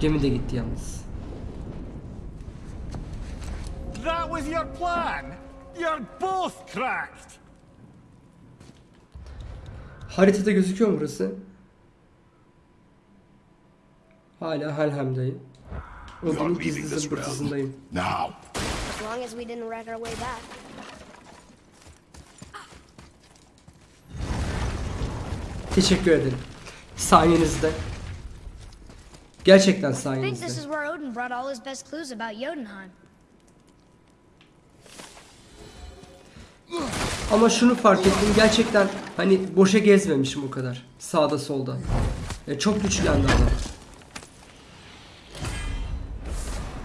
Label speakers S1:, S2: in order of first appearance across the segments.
S1: Gemi de gitti yalnız.
S2: That was your plan? You're both cracked!
S1: Haritada gözüküyor mu burası? Hala
S3: are
S1: Odin'in
S3: leaving
S1: gizli
S3: this
S1: zımbırtısındayım.
S3: Now.
S4: As long as we didn't wreck our way back.
S1: Teşekkür ederim. Sayenizde. Gerçekten sayenizde. Ama şunu fark ettim gerçekten hani boşa gezmemişim o kadar. Sağda solda. Ya çok güçlendi adam.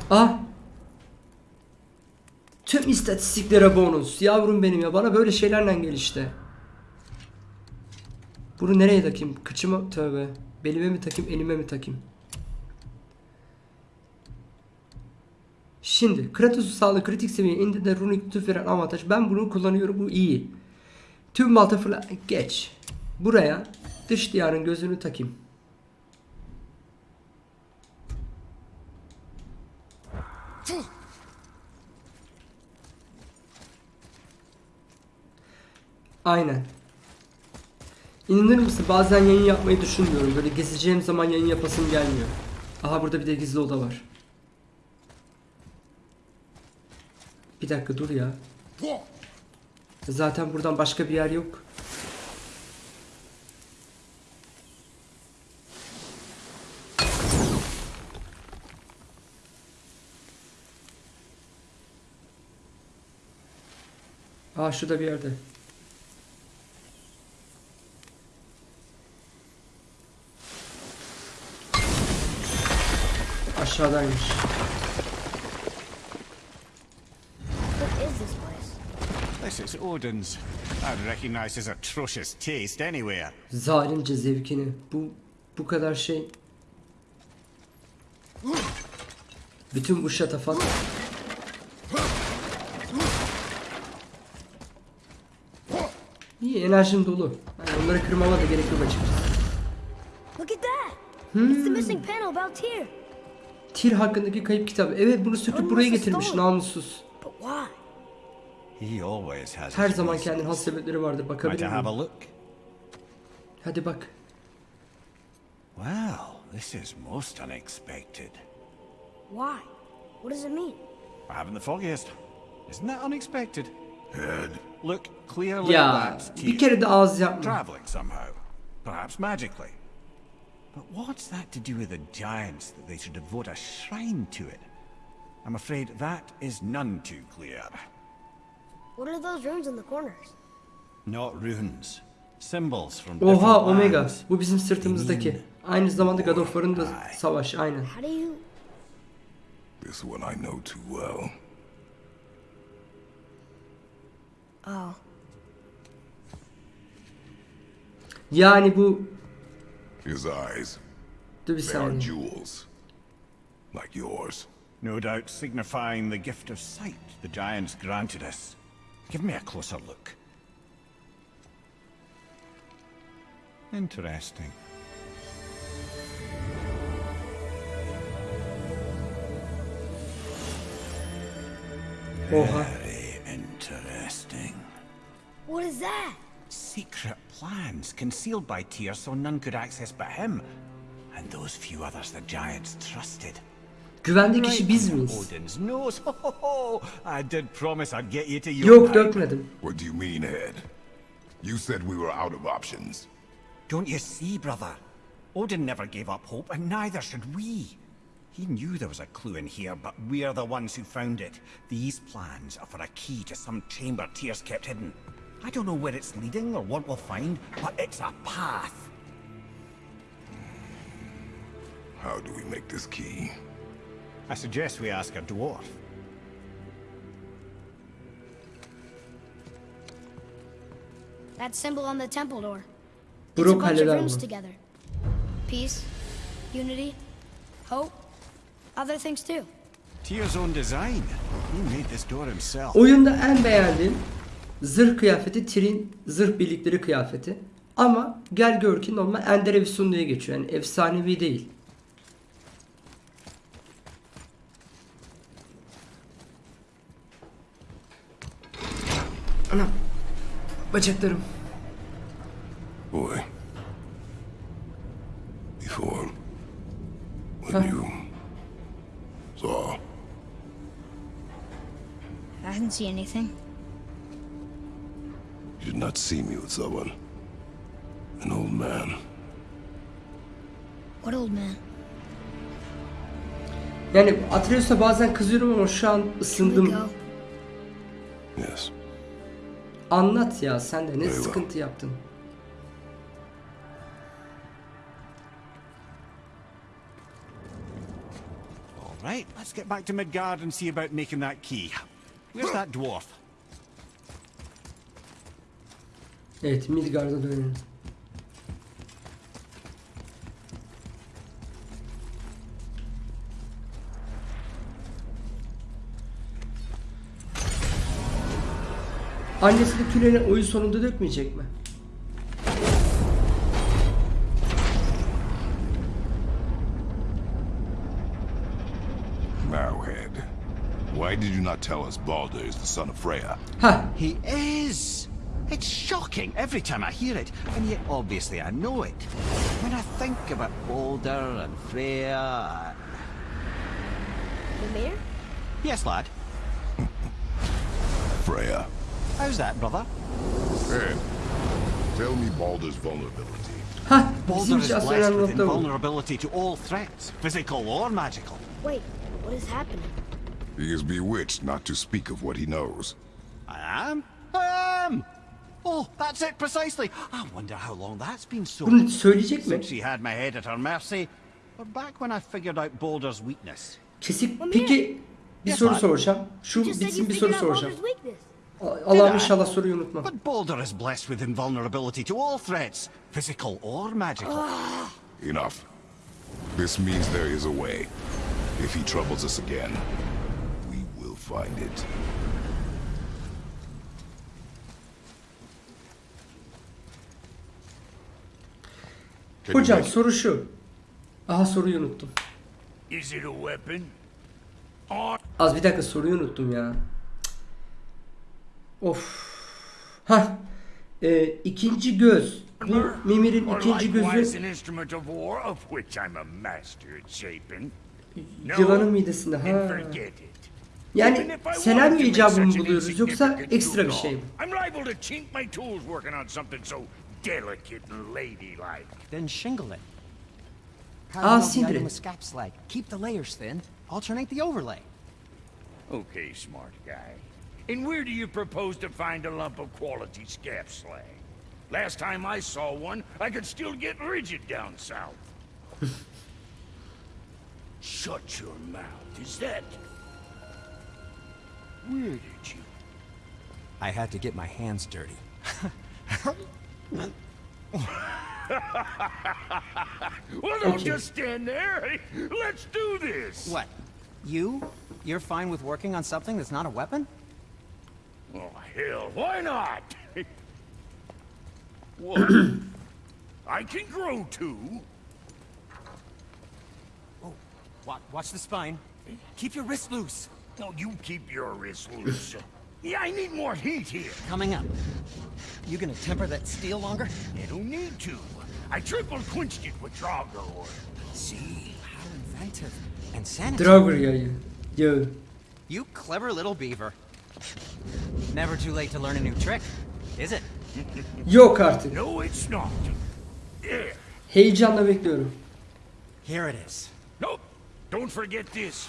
S1: Ah! Tüm istatistiklere bonus. Yavrum benim ya bana böyle şeylerle gel işte. Bunu nereye takayım? Kıçıma tövbe. Belime mi takayım, elime mi takayım? Şimdi Kratos'u sağlığı kritik seviyeye indi de runik tüf veren avantaj. Ben bunu kullanıyorum. Bu iyi. Tüm balta fırla... Geç. Buraya dış diyarın gözünü takayım. Aynen. İnanır mısın bazen yayın yapmayı düşünmüyorum. Böyle gezeceğim zaman yayın yapasım gelmiyor. Aha burada bir de gizli oda var. Bir dakika dur ya. Zaten buradan başka bir yer yok. Aa şurada bir yerde. Aşağıdaymış.
S4: This
S2: is Odin's. I'd recognize his atrocious taste anywhere.
S1: Zalimce zevkini. Bu bu kadar şey. Bütün bu şatafat. İyi enerjim dolu. Yani onları kırmama da gerek yok açıkçası.
S4: Look at that! It's the missing panel about Tyr.
S1: Tir hakkındaki kayıp kitabı. Evet bunu söküp buraya getirmiş namussuz.
S4: But why?
S2: He always has
S1: Her
S2: his
S1: zaman
S2: reasons.
S1: kendine has sebepleri vardır. Bakabilir
S2: have
S1: miyim?
S2: a look?
S1: Hadi bak.
S2: Well, this is most unexpected.
S4: Why? What does it mean?
S2: I haven't the foggiest. Isn't that unexpected? Head. Look clearly
S1: Ya
S2: that's
S1: bir
S2: Tyr.
S1: kere de ağız yapma.
S2: Traveling somehow. Perhaps magically. But what's that to do with the giants that they should devote a shrine to it? I'm afraid that is none too clear.
S4: What are those runes in the corners?
S2: Not runes. Symbols from
S1: Oha
S2: different
S1: Omega. Bu bizim sırtımızdaki. Aynı zamanda God of War'ın da savaş. Aynen.
S4: How do you...
S3: This one I know too well.
S4: Oh.
S1: Yani bu...
S3: His eyes,
S1: Dur bir
S3: they are
S1: saniye.
S3: jewels. Like yours.
S2: No doubt signifying the gift of sight the giants granted us. Give me a closer look. Interesting.
S1: Oha.
S2: Very interesting.
S4: What is that?
S2: Secret plans concealed by Tyr so none could access but him. And those few others the giants trusted.
S1: Güvenli kişi biz miyiz?
S2: Oh, Odin's nose. Ho, ho, ho. I did promise I'd get you to
S1: Yok
S2: Jotunheim.
S1: dökmedim.
S3: What do you mean, Ed? You said we were out of options.
S2: Don't you see, brother? Odin never gave up hope, and neither should we. He knew there was a clue in here, but we're the ones who found it. These plans are for a key to some chamber Tears kept hidden. I don't know where it's leading or what we'll find, but it's a path.
S3: How do we make this key?
S2: I suggest we ask a dwarf.
S4: That symbol on the temple door. It's a bunch of
S1: bunu.
S4: together. Peace, unity, hope, other things too.
S2: Tyr's own design. He made this door himself.
S1: Oyunda en beğendiğim zırh kıyafeti Tyr'in zırh birlikleri kıyafeti. Ama gel gör ki normal Ender Efsun diye geçiyor. Yani efsanevi değil. Bacaklarım.
S3: Boy. Before. When
S1: Huh?
S3: you saw.
S4: I didn't see anything.
S3: You did not see me with someone. An old man.
S4: What old man?
S1: Yani Atreus'a bazen kızıyorum ama şu an ısındım.
S3: Yes.
S1: Anlat ya sen de ne
S3: Eyvah.
S1: sıkıntı yaptın.
S2: All right, let's get back to Midgard and see about making that key. Where's that dwarf?
S1: Evet Midgard'a dönelim. Annesi de tüleni oyun sonunda dökmeyecek mi?
S3: Marrowhead. Why did you not tell us Balder is the son of Freya?
S1: Ha,
S2: He is! It's shocking every time I hear it, and yet obviously I know it. When I think about Balder and Freya...
S4: The mayor?
S2: Yes, lad.
S3: Freya.
S2: How's that, brother?
S3: Ed, tell me Balder's vulnerability.
S1: ha
S2: Balder is blessed with
S1: nokta
S2: invulnerability to all threats, physical or magical.
S4: Wait, what is happening?
S3: He is bewitched not to speak of what he knows.
S2: I am? I am! Oh, that's it precisely. I wonder how long that's been so.
S1: Bunu söyleyecek mi?
S2: Since she had my head at her mercy, or back when I figured out Balder's weakness.
S1: Kesik.
S4: Ama
S1: Peki bir soru soracağım. Şu
S4: You just said you
S1: bitsin bir soru soracağım.
S2: I?
S1: inşallah soruyu unutma.
S2: But Balder is blessed with invulnerability to all threats, physical or magical.
S3: Enough. This means there is a way. If he troubles us again, we will find it.
S1: Hocam soru şu. Aha soruyu unuttum.
S5: Is it a weapon?
S1: Az bir dakika soruyu unuttum ya. Of. Ha. Ee, ikinci göz. Bu Mimir'in ikinci gözü yılanın midesinde. Ha. Yani
S5: make
S1: icabı mı buluyoruz yoksa ekstra bir şey mi?
S5: Delicate and ladylike.
S6: Then shingle it. How
S1: Ah,
S6: do you know the
S1: sindir
S6: item
S1: it.
S6: escapes like? Keep the layers thin. Alternate the overlay.
S5: Okay, smart guy. And where do you propose to find a lump of quality scap slag? Last time I saw one, I could still get rigid down south. Shut your mouth. Is that... Where did you...
S6: I had to get my hands dirty.
S5: Well, don't
S1: Okay.
S5: just stand there. Let's do this.
S6: What? You? You're fine with working on something that's not a weapon?
S5: Oh, hell, why not? what? I can grow too.
S6: Oh, watch, watch the spine. Keep your wrist loose.
S5: No, you keep your wrist loose. yeah, I need more heat here.
S6: Coming up. You gonna temper that steel longer?
S5: You don't need to. I triple quenched it with Drago oil.
S6: See? How inventive. And sanitary.
S1: Draugr yayı. Yağı.
S6: You clever little beaver. Never too late to learn a new trick, is it?
S1: Yok artık.
S5: No, it's not.
S1: Heyecanla bekliyorum.
S6: Here it is.
S5: Nope. Don't forget this.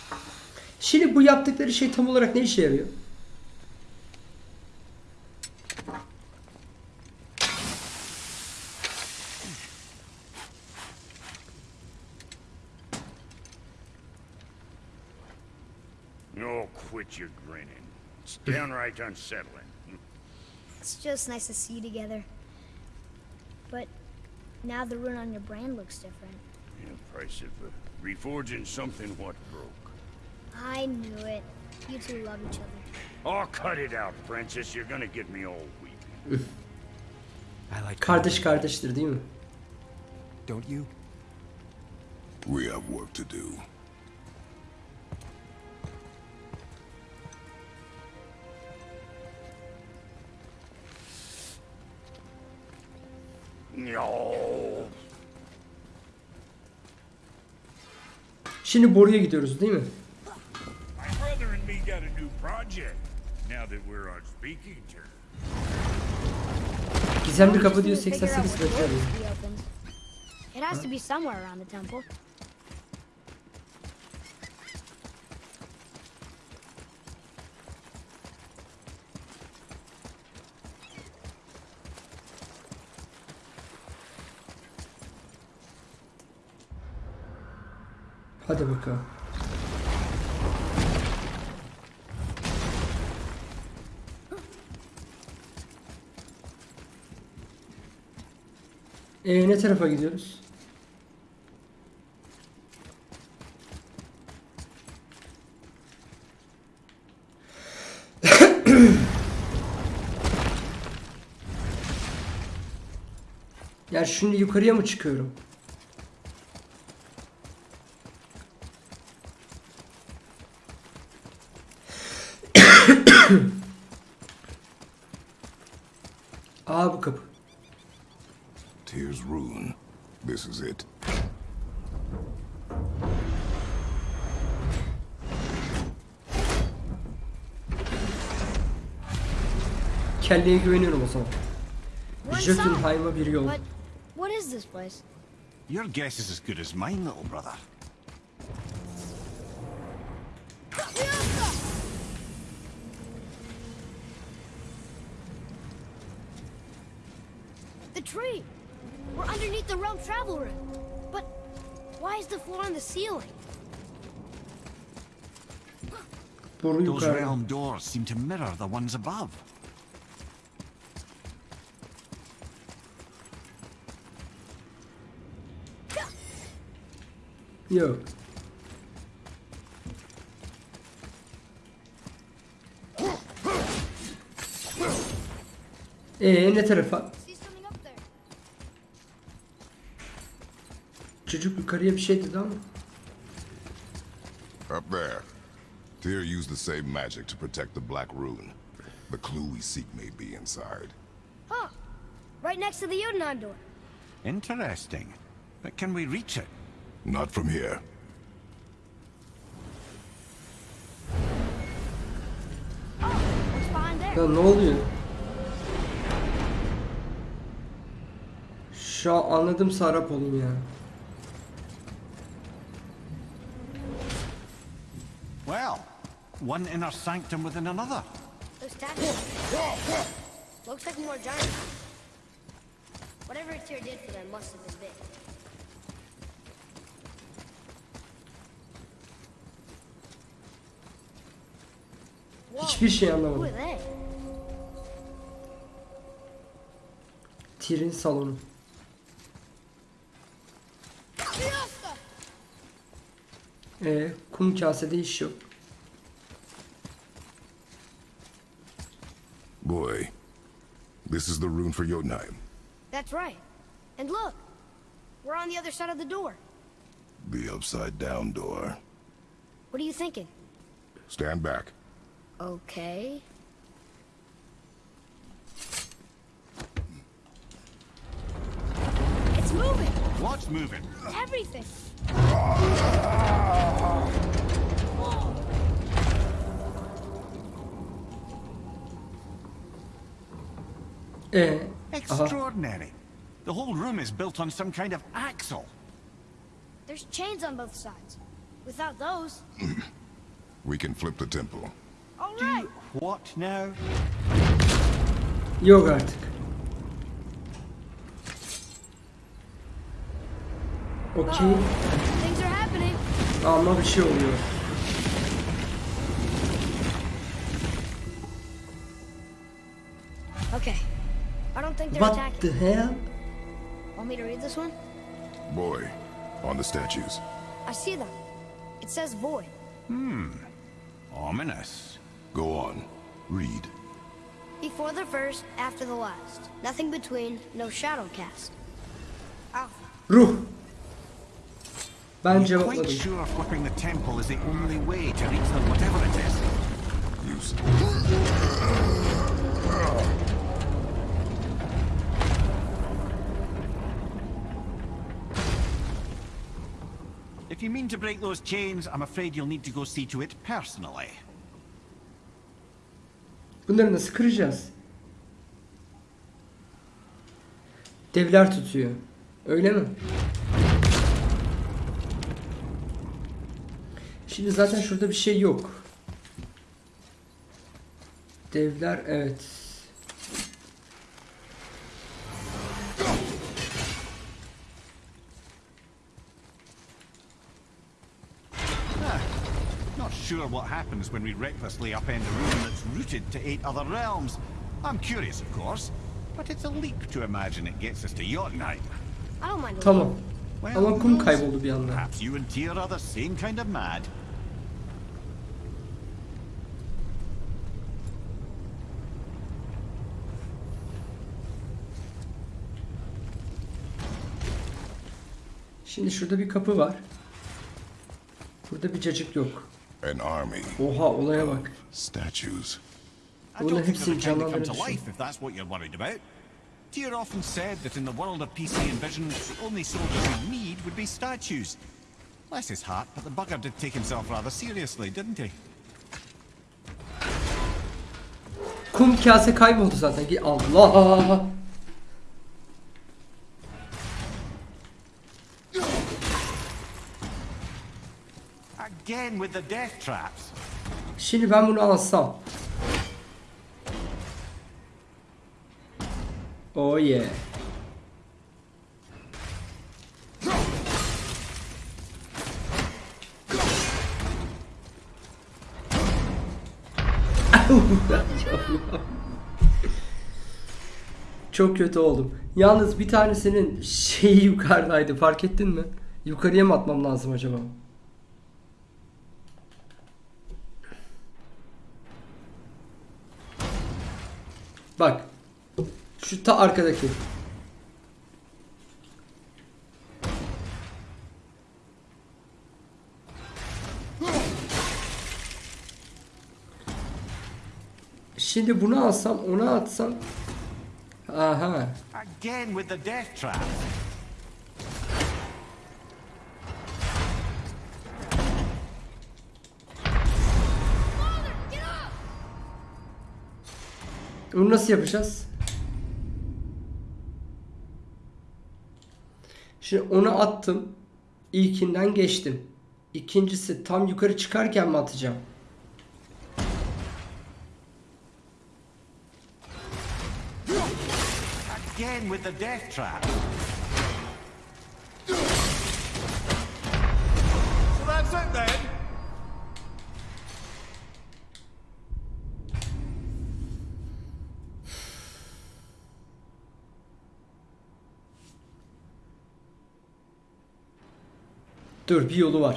S1: Şimdi bu yaptıkları şey tam olarak ne işe yarıyor?
S5: Oh, quit your grinning. It's downright unsettling.
S4: It's just nice to see you together. But now the rune on your brand looks different.
S5: Yeah, price of uh, reforging something what broke.
S4: I knew it. You two love each other.
S5: Oh, cut it out, Princess. You're gonna get me all weepy.
S6: I like
S1: Kardeş kardeştir değil mi?
S6: Don't you?
S3: We have work to do.
S1: Şimdi boruya gidiyoruz değil mi?
S5: My brother and me got a new project. Now that we're on speaking terms.
S1: Gizemli kapı diyor
S4: need to figure out
S1: 88
S4: what
S1: metre.
S4: It has to be somewhere around the temple.
S1: Hadi bakalım. Ee, ne tarafa gidiyoruz? Yani şimdi yukarıya mı çıkıyorum? Aa bu kapı.
S3: Tears Rune. This is it.
S1: Kelleye güveniyorum o zaman. Jötunheim'a bir yol.
S4: What is this place?
S2: Your guess is as good as mine, little brother.
S4: Tree! We're underneath the realm travel room. But why is the floor on the ceiling?
S2: Those realm doors seem to mirror the ones above.
S1: Yo. Ee ne tarafa? Çocuk yukarıya bir şey dedi ama.
S3: Up there. Tyr used the same magic to protect the Black Rune. The clue we seek may be inside.
S4: Huh. Right next to the Jotunheim door.
S2: Interesting. But can we reach it?
S3: Not from here.
S4: Oh?
S1: Ya ne oluyor? Şu an anladım Sarap olayım ya.
S2: Well, one inner sanctum within another.
S4: Those statues. Looks like more giants. Whatever Tyr did for them must have been big.
S1: Hiçbir şey anlamadım. Tyr'in salonu. Ee, kum kasede iş yok.
S3: Boy, this is the rune for Jotunheim.
S4: That's right. And look, we're on the other side of the door.
S3: The upside down door.
S4: What are you thinking?
S3: Stand back.
S4: Okay. It's moving!
S2: What's moving?
S4: Everything! Ah!
S1: Ee, aha.
S2: Extraordinary. The whole room is built on some kind of axle.
S4: There's chains on both sides. Without those,
S3: We can flip the temple.
S4: all right.
S2: What now?
S1: Yok artık. Okey.
S4: Things are happening.
S1: Ama bir şey oluyor.
S4: Don't think they're
S1: What
S4: attacking.
S1: the hell?
S4: Want me to read this one?
S3: Boy, on the statues.
S4: I see them. It says void. Hmm.
S2: Ominous.
S3: Go on. Read.
S4: Before the first, after the last. Nothing between, no shadow cast. Alpha.
S1: Ruh. Ben
S2: Quite sure flipping the temple is the only way to reach them, whatever it is.
S3: Use.
S2: If you mean to break those chains, I'm afraid you'll need to go see to it personally.
S1: Bunları nasıl kıracağız? Devler tutuyor. Öyle mi? Şimdi zaten şurada bir şey yok. Devler evet.
S2: Sure what happens when we recklessly upend a rune that's rooted to eight other realms. I'm curious, of course, but it's a leap to imagine it gets us to Jotunheim.
S4: I don't mind. a
S1: Tamam.
S4: little.
S2: Well,
S1: Ama
S2: who
S1: kum
S2: knows?
S1: kayboldu bir anda.
S2: Perhaps you and Tyr are the same kind of mad.
S1: Şimdi şurada bir kapı var. Burada bir cacık yok.
S3: An army.
S1: Oha olaya bak.
S3: Statues.
S2: I
S1: Bunların
S2: don't think
S1: hepsini
S2: they're the kind that come to
S1: canlandırır
S2: life if that's what you're worried about. Tyr often said that in the world of PC and vision, the only soldiers we need would be statues. Bless his heart, but the bugger did take himself rather seriously, didn't he?
S1: Kum kase kayboldu zaten. Allah. Şimdi ben bunu alsam. Oh yeah. Çok kötü oldum. Yalnız bir tanesinin şeyi yukarıdaydı fark ettin mi? Yukarıya mı atmam lazım acaba? Bak. Şu ta arkadaki. Şimdi bunu alsam, onu atsam. Aha.
S2: Again with the death traps.
S1: Bunu nasıl yapacağız? Şimdi onu attım. İlkinden geçtim. İkincisi tam yukarı çıkarken mi atacağım?
S2: Again with the death traps. So that's it then.
S1: Dur bir yolu var.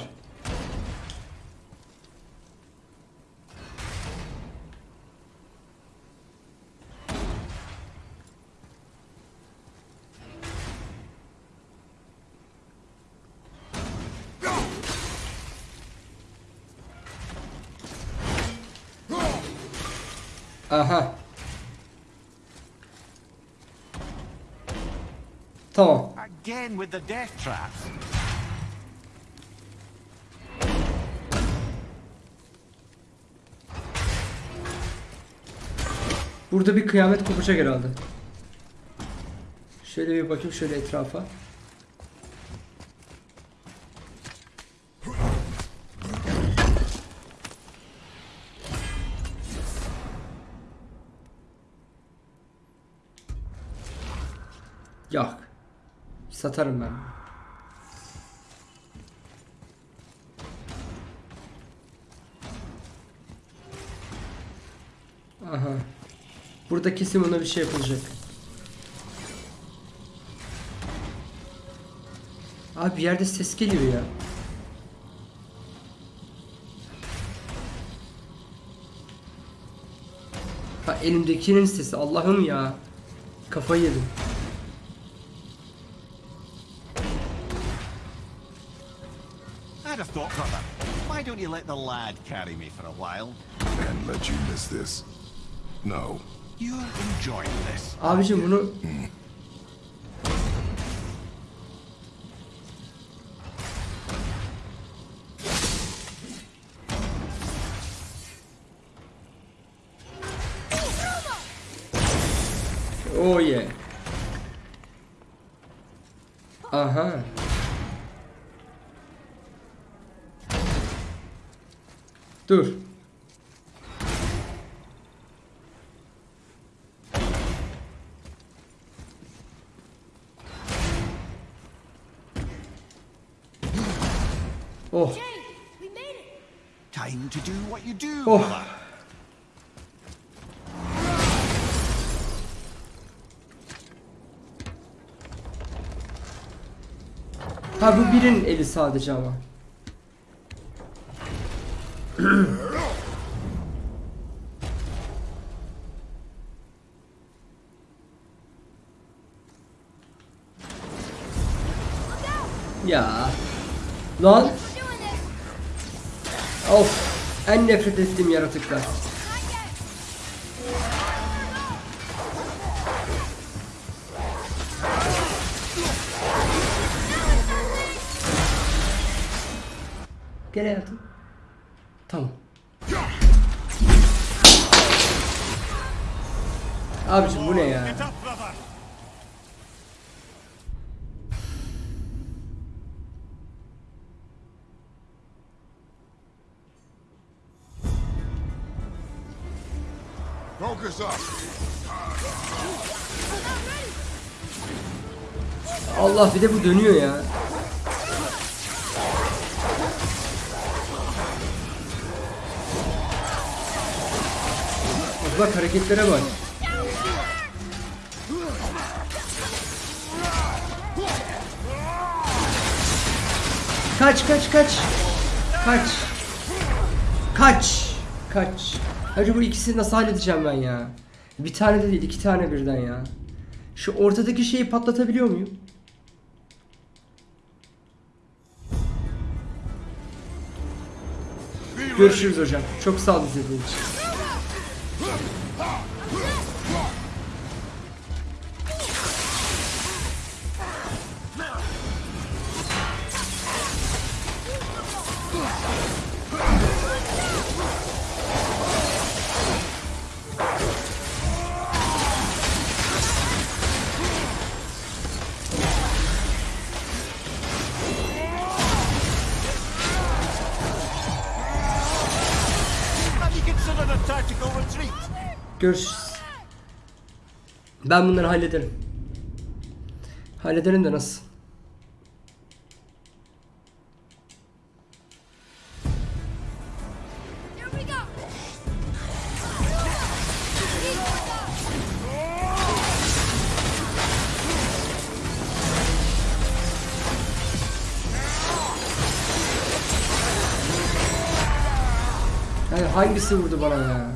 S1: Aha. Tamam.
S2: Again with the death traps.
S1: Burada bir kıyamet kopacak herhalde. Şöyle bir bakayım şöyle etrafa. Yok. Satarım ben. Burada kesin ona bir şey yapılacak. Abi bir yerde ses geliyor ya. Ha elimdekinin sesi Allah'ım ya. Kafayı yedim.
S2: Thought, brother. Why don't you let the lad carry me for a while?
S3: And let you miss this. No.
S1: Abicim bunu Oh yeah. Aha. Dur. Bu birinin eli sadece ama. ya. Lan. Of. En nefret ettiğim yaratıklar. Gel hayatım. Tamam. Abicim bu ne ya?
S3: Focus up.
S1: Allah bir de bu dönüyor ya. Bak hareketlere bak. Kaç kaç kaç. Kaç. Kaç. Kaç. Hacı bu ikisini nasıl halledeceğim ben ya? Bir tane de değil iki tane birden ya. Şu ortadaki şeyi patlatabiliyor muyum? Görüşürüz hocam. Çok sağ ol izlediğin için. Görüşürüz. Ben bunları hallederim. Hallederim de nasıl? Yani hangisi vurdu bana ya?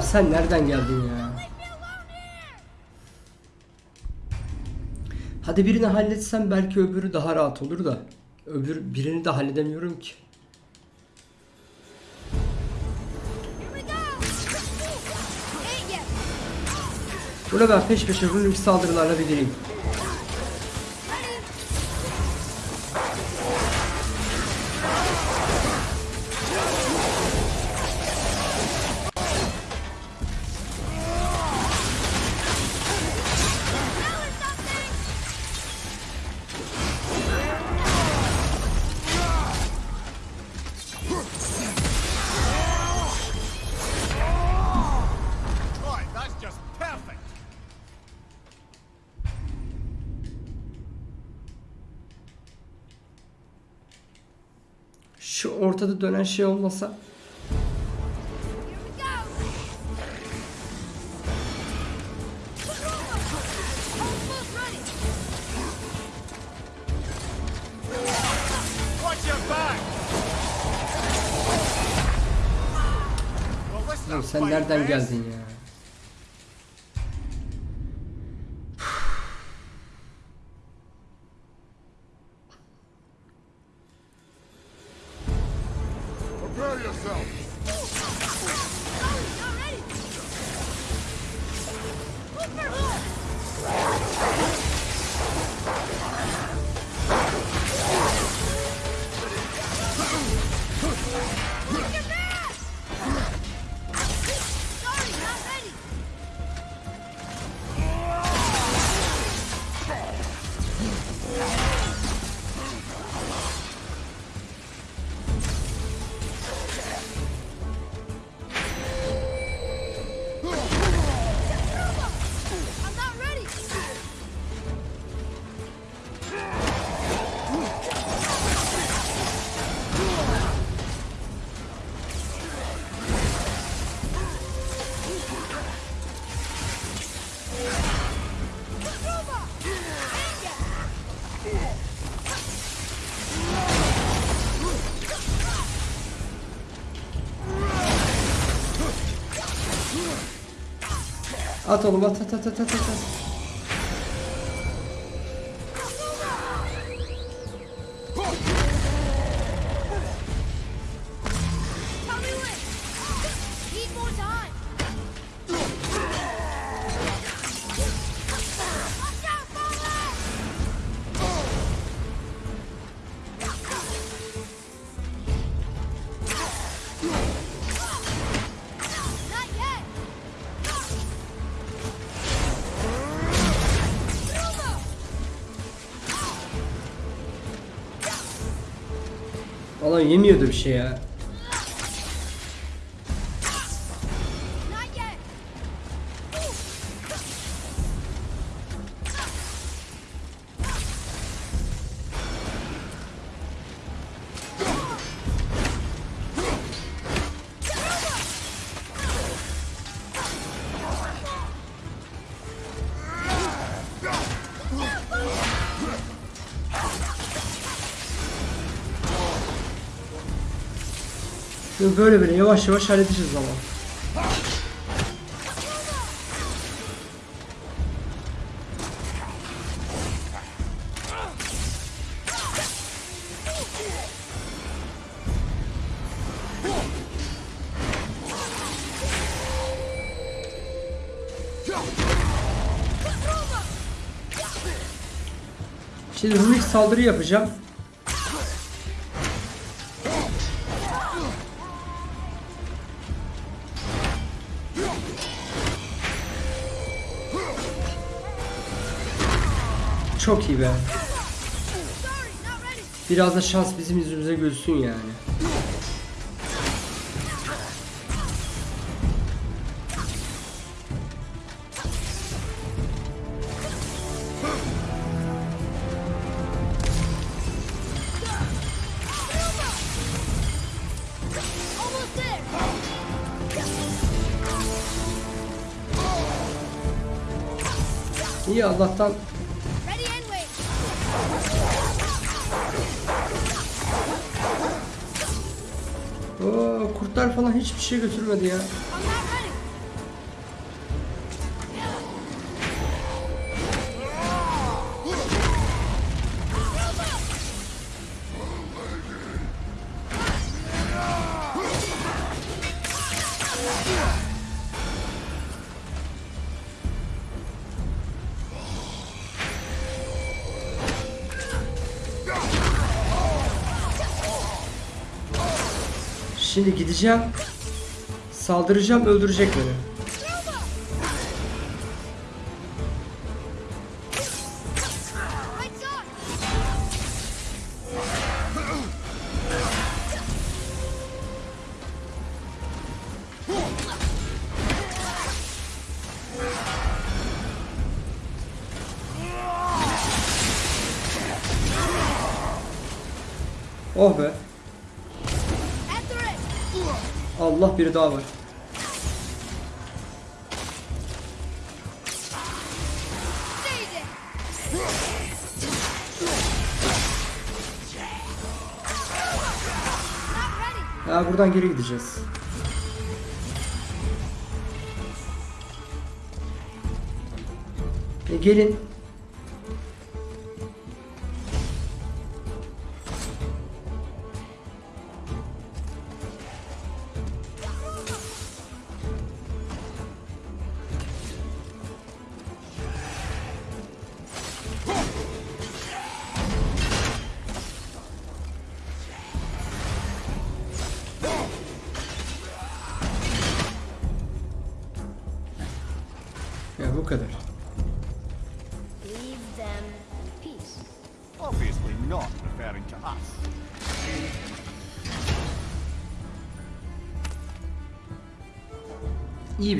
S1: Sen nereden geldin ya? Hadi birini halletsem belki öbürü daha rahat olur da. Öbür birini de halledemiyorum ki. Buna ben peş peşe runik saldırılarla bitireyim.
S2: Right,
S1: ortada dönen şey olmasa sen nereden geldin ya?
S4: At
S1: oğlum at at at at at at.
S4: Tell
S1: Valla yemiyordu bir şey ya. Böyle böyle yavaş yavaş halledeceğiz ama. Şimdi runik saldırı yapacağım. Çok iyi be. Biraz da şans bizim yüzümüze gülsün yani. İyi Allah'tan hiçbir şey götürmedi ya. Şimdi gideceğim. Saldıracağım öldürecek beni. Oh be. Allah biri daha var. Ya buradan geri gideceğiz. E gelin.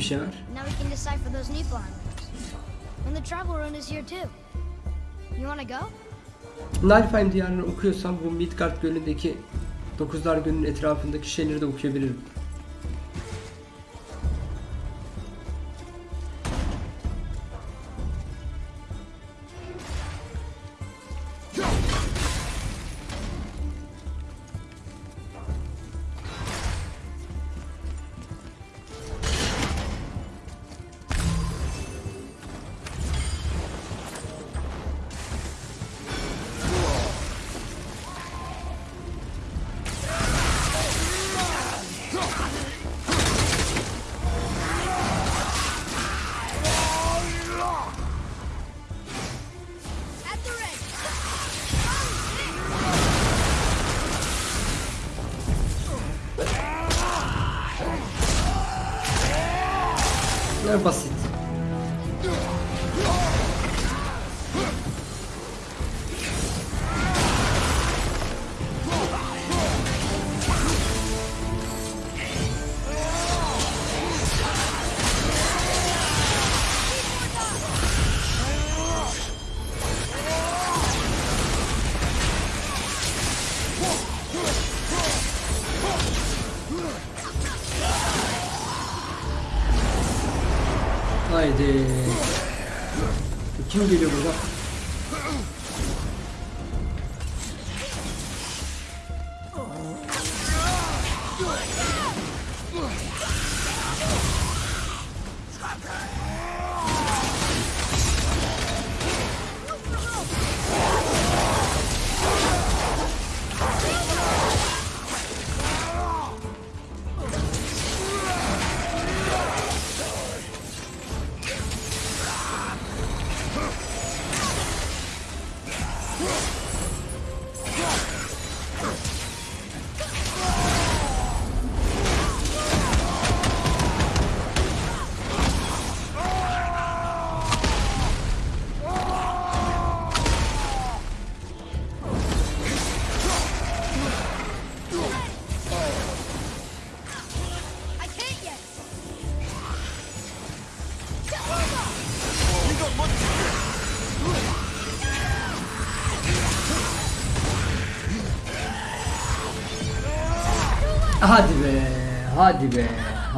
S1: Şey var.
S4: Now we can decipher those notes. And the travel rune is here too. You wanna go?
S1: Nalfheim diyarını okuyorsam bu Midgard gölündeki Dokuzlar Gölü'nün etrafındaki şeyleri de okuyabilirim.
S4: I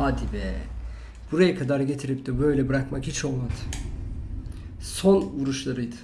S1: hadi be. Buraya kadar getirip de böyle bırakmak hiç olmadı. Son vuruşlarıydı.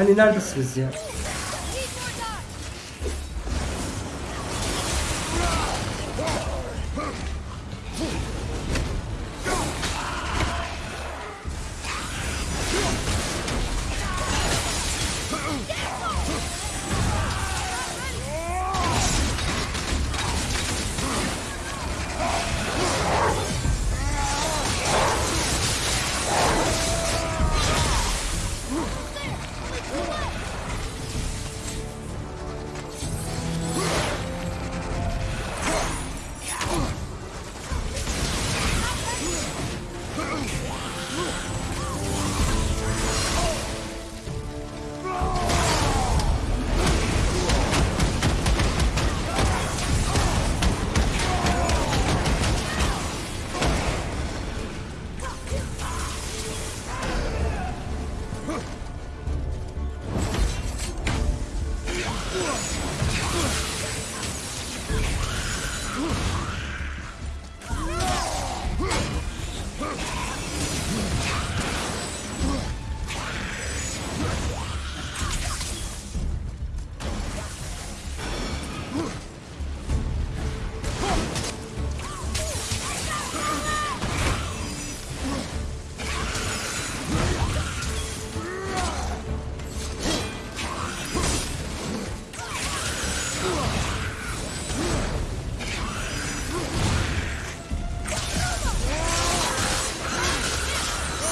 S1: Hani neredesiniz ya?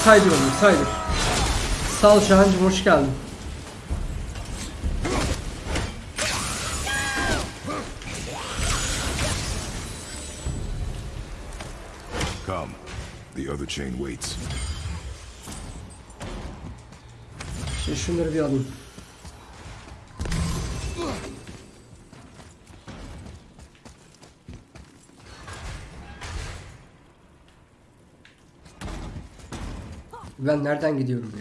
S1: Saydır onu saydır. Sağ ol Şahancığım hoş geldin.
S3: Come. The other chain waits.
S1: Şimdi şunları bir alayım. Ben nereden gidiyorum?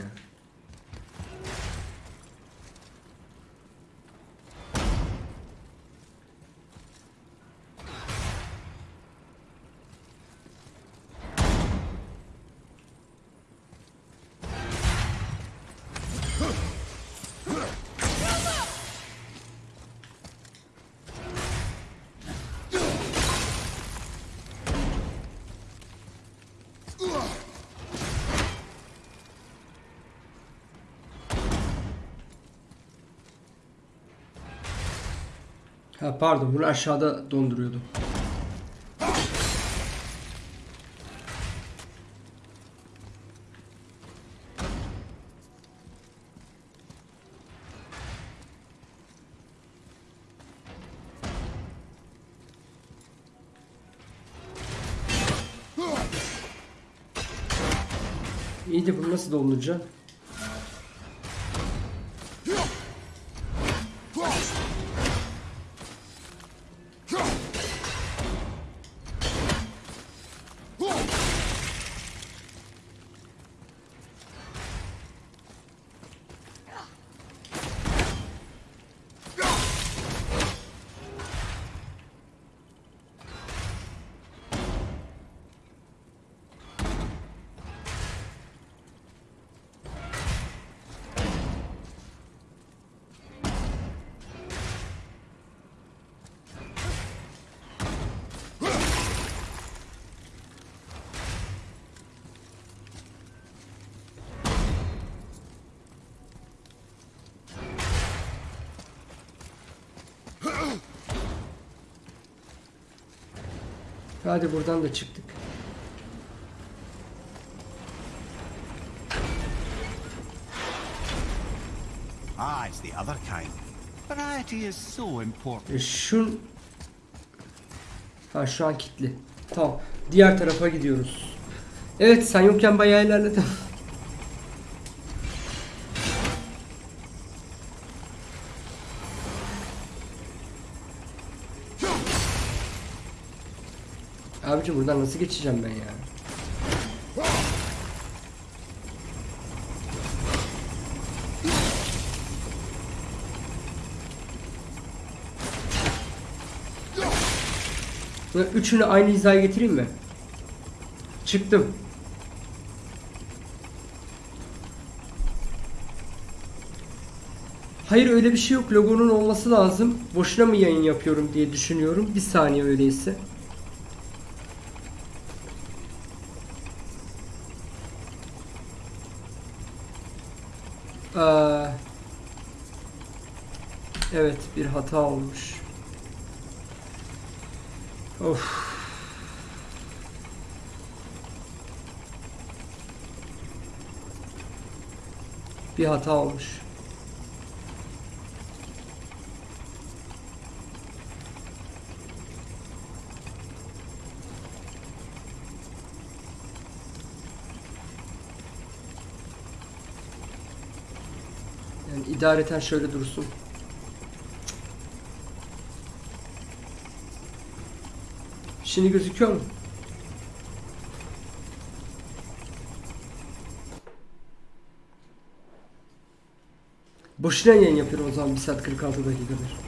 S1: Pardon bunu aşağıda donduruyordum. İyi de bunu nasıl donduracağım? Hadi buradan da çıktık.
S7: Ah, it's the other kind. Variety is so important.
S1: E, şun... Ha şu an kilitli. Tamam. Diğer tarafa gidiyoruz. Evet sen yokken bayağı ilerledim. Abicim buradan nasıl geçeceğim ben ya? Böyle üçünü aynı hizaya getireyim mi? Çıktım. Hayır öyle bir şey yok. Logonun olması lazım. Boşuna mı yayın yapıyorum diye düşünüyorum. Bir saniye öyleyse. Aa, evet bir hata olmuş. Of. Bir hata olmuş. Yani idareten şöyle dursun. Şimdi gözüküyor mu? Boşuna yayın yapıyorum o zaman 1 saat 46 dakikadır.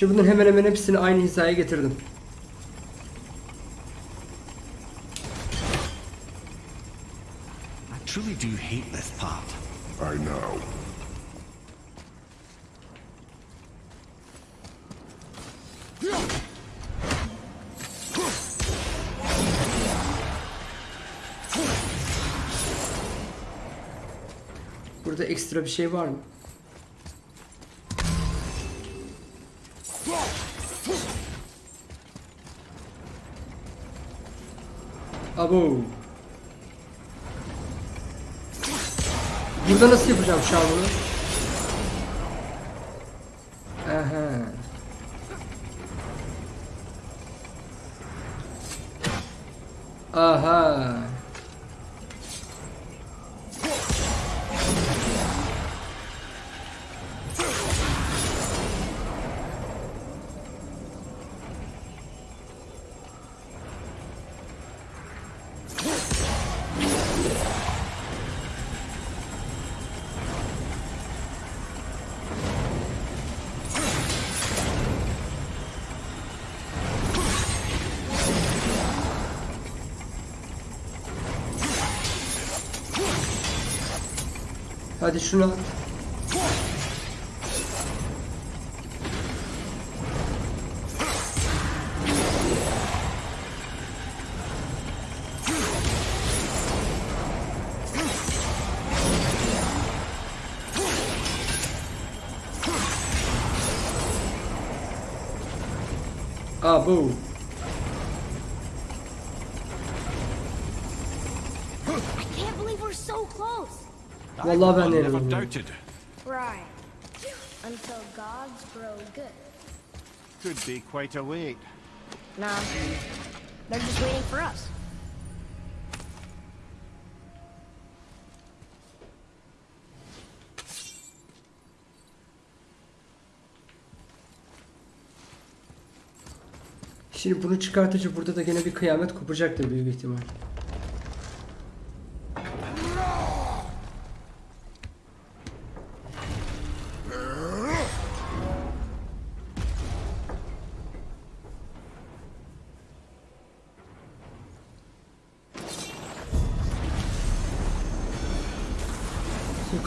S1: Şimdi bunların hemen hemen hepsini aynı hizaya getirdim.
S7: I truly do hate this part.
S3: I know.
S1: Burada ekstra bir şey var mı? Abo. Burada nasıl yapacağım şu Hadi şunu at.
S4: I
S1: Vallahi ben.
S4: Until gods grow good.
S7: Could be quite a wait.
S4: Nah. They're just waiting for us.
S1: Şimdi bunu çıkartıcı burada da gene bir kıyamet kopacaktır büyük ihtimal.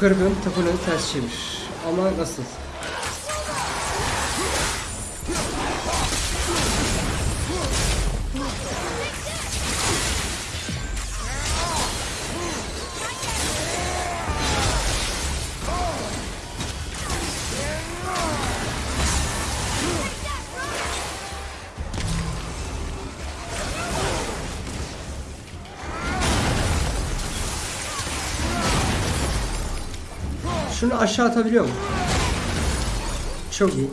S1: Yukarı tapınağı ters çevir. Ama nasıl? Şunu aşağı atabiliyor mu? Çok iyi.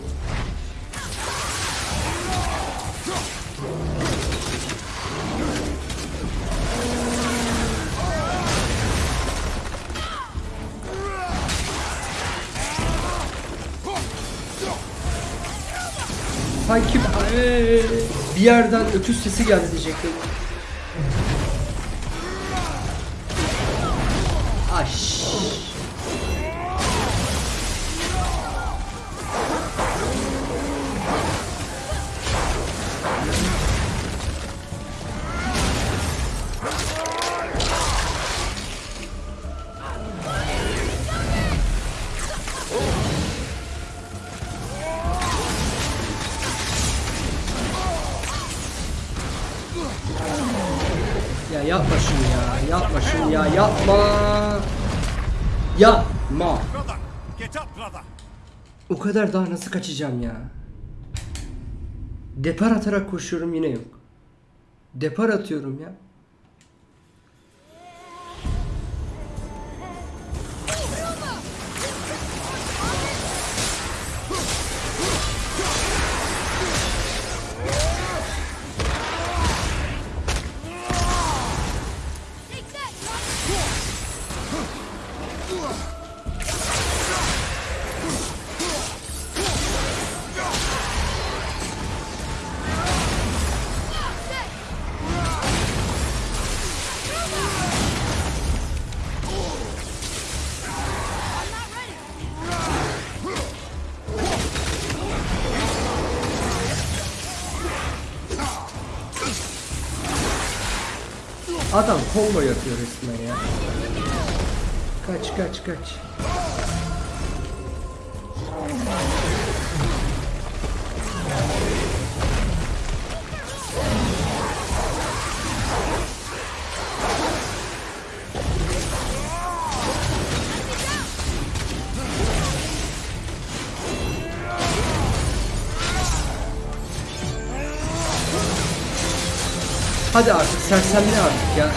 S1: Sanki bir yerden öküz sesi geldi diyecektim. Kadar daha nasıl kaçacağım ya? Depar atarak koşuyorum yine yok. Depar atıyorum ya. Adam combo yapıyor resmen ya. Kaç kaç kaç. Hadi artık sersemle artık ya.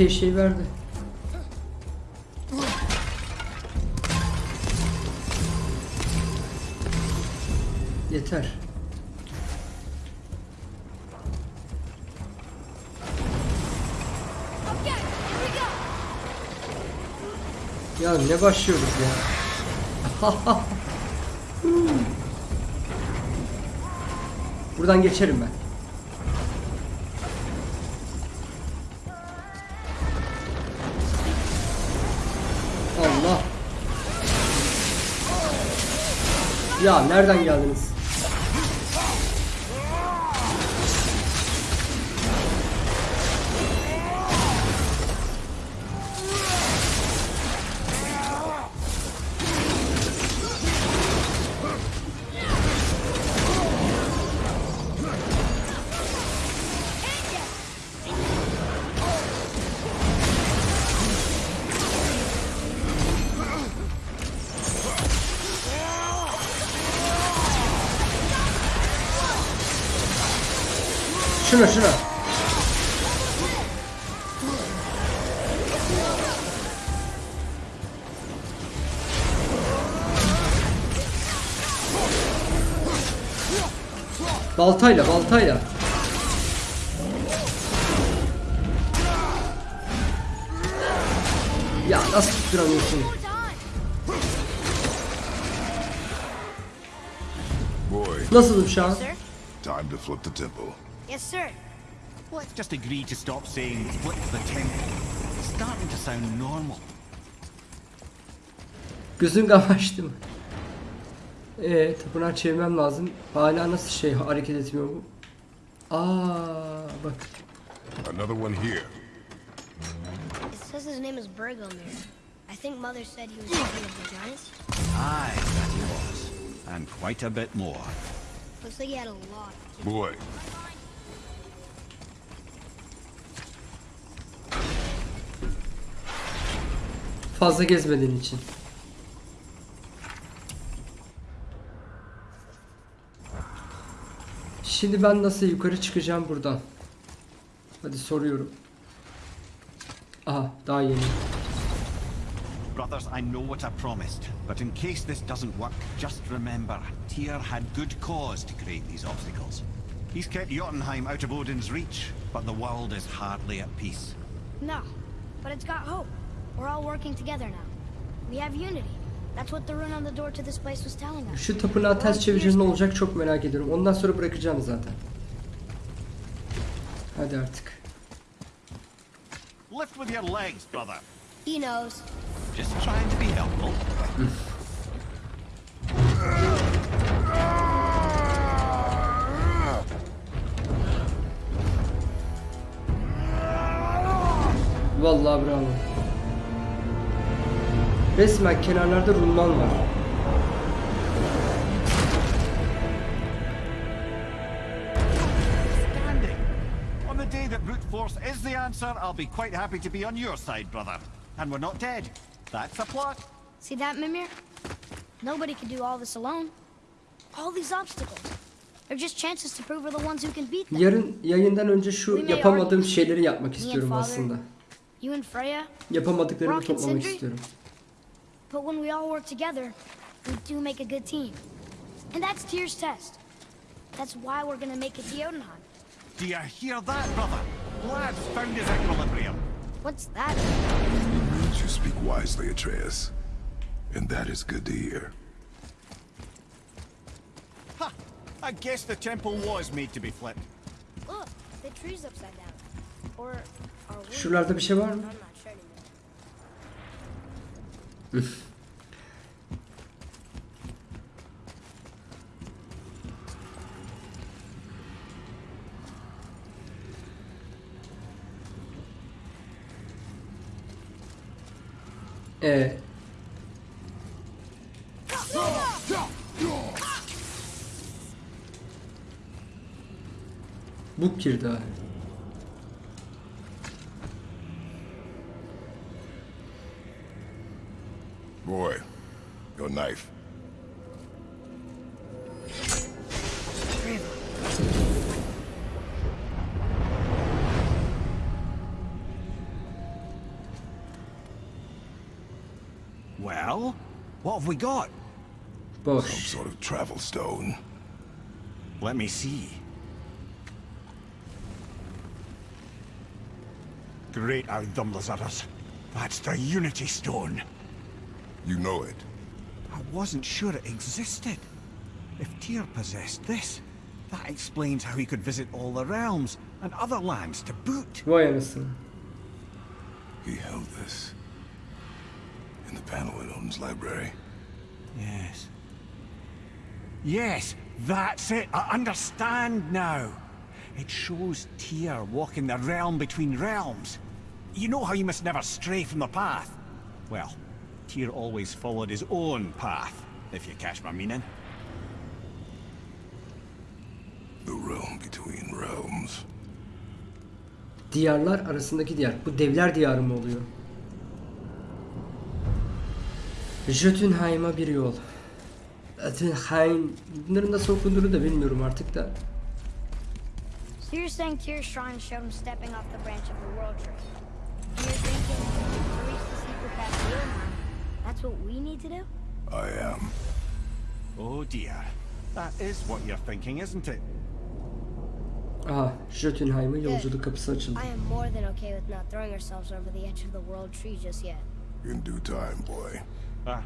S1: Epey şey verdi. Yeter. Ya ne başlıyorduk ya? Buradan geçerim ben. Ya nereden geldiniz? Şuna şuna. Baltayla baltayla. Ya nasıl tutturamıyorsun?
S4: More time!
S3: Boy,
S1: Nasıl uşağım?
S4: Sir?
S3: time to flip the temple.
S4: Yes, sir.
S7: Let's just agree to stop saying flip the temple. It's starting to sound normal.
S1: Gözün kamaştı mı? Eee tapınağı çevirmem lazım. Hala nasıl şey hareket etmiyor bu? Aa bak.
S3: Another one here.
S4: It says his name is Bergomir. I think Mother said he was king of the giants.
S7: Aye, that he was. And quite a bit more.
S4: Looks like he had a lot.
S3: Boy,
S1: Fazla gezmediğin için. Şimdi ben nasıl yukarı çıkacağım buradan? Hadi soruyorum. Aha daha yeni.
S7: Brothers, I know what I promised, but in case this doesn't work, just remember, Tyr had good cause to create these obstacles. He's kept Jotunheim out of Odin's reach, but the world is hardly at peace.
S4: No, but it's got hope. We're all working together now. We have unity. That's what the rune on the door to this place was telling us.
S1: Şu tapınağı ters çevirince ne olacak çok merak ediyorum. Ondan sonra bırakacağım zaten. Hadi artık.
S7: Lift with your legs, brother.
S4: He knows.
S7: Just trying to be helpful.
S1: Vallahi bravo. Resmen kenarlarda rulman var.
S7: Standing. On the day that brute force is the answer, I'll be quite happy to be on your side, brother. And we're not dead. That's a plot.
S4: See that, Mimir? Nobody can do all this alone. All these obstacles. They're just chances to prove we're the ones who can beat them.
S1: Yarın yayından önce şu yapamadığım şeyleri yapmak istiyorum aslında.
S4: You and Freya,
S1: Yapamadıklarımı
S4: Rock and
S1: toplamak
S4: Sindri?
S1: istiyorum.
S4: But when we all work together, we do make a good team. And that's Tyr's test. That's why we're gonna make it to Jotunheim.
S7: Do you hear that, brother? Lad's found his equilibrium.
S4: What's that?
S3: you speak wisely, Atreus. And that is good to hear.
S7: Ha! I guess the temple was made to be flipped.
S4: Look, the tree's upside down. Or are we?
S1: Şuralarda bir şey var mı? Ee, bu girdi ha.
S2: Have we got?
S3: Some sort of travel stone.
S2: Let me see. Great Ardumlazaras. That's the Unity Stone.
S3: You know it.
S2: I wasn't sure it existed. If Tyr possessed this, that explains how he could visit all the realms and other lands to boot.
S1: Vay anasını.
S3: He held this. In the panel in Odin's library.
S2: Yes. Yes, that's it. I understand now. It shows Tyr walking the realm between realms. You know how you must never stray from the path? Well, Tyr always followed his own path, if you catch my meaning.
S3: The realm between realms.
S1: Diyarlar arasındaki diyar. Bu devler diyarı mı oluyor? Jotunheim'a bir yol. Jotunheim. Bunların nasıl okunduğunu da bilmiyorum artık da.
S4: So you're saying Tyr's shrine showed him stepping off the branch of the world tree. And you're thinking to reach the secret path to that's what we need to do?
S3: I am.
S7: Oh dear. That is what you're thinking, isn't it?
S1: Aha, Jotunheim'a yolculuk kapısı açıldı.
S4: I am more than okay with not throwing ourselves over the edge of the world tree just yet.
S3: In due time, boy.
S7: Ah,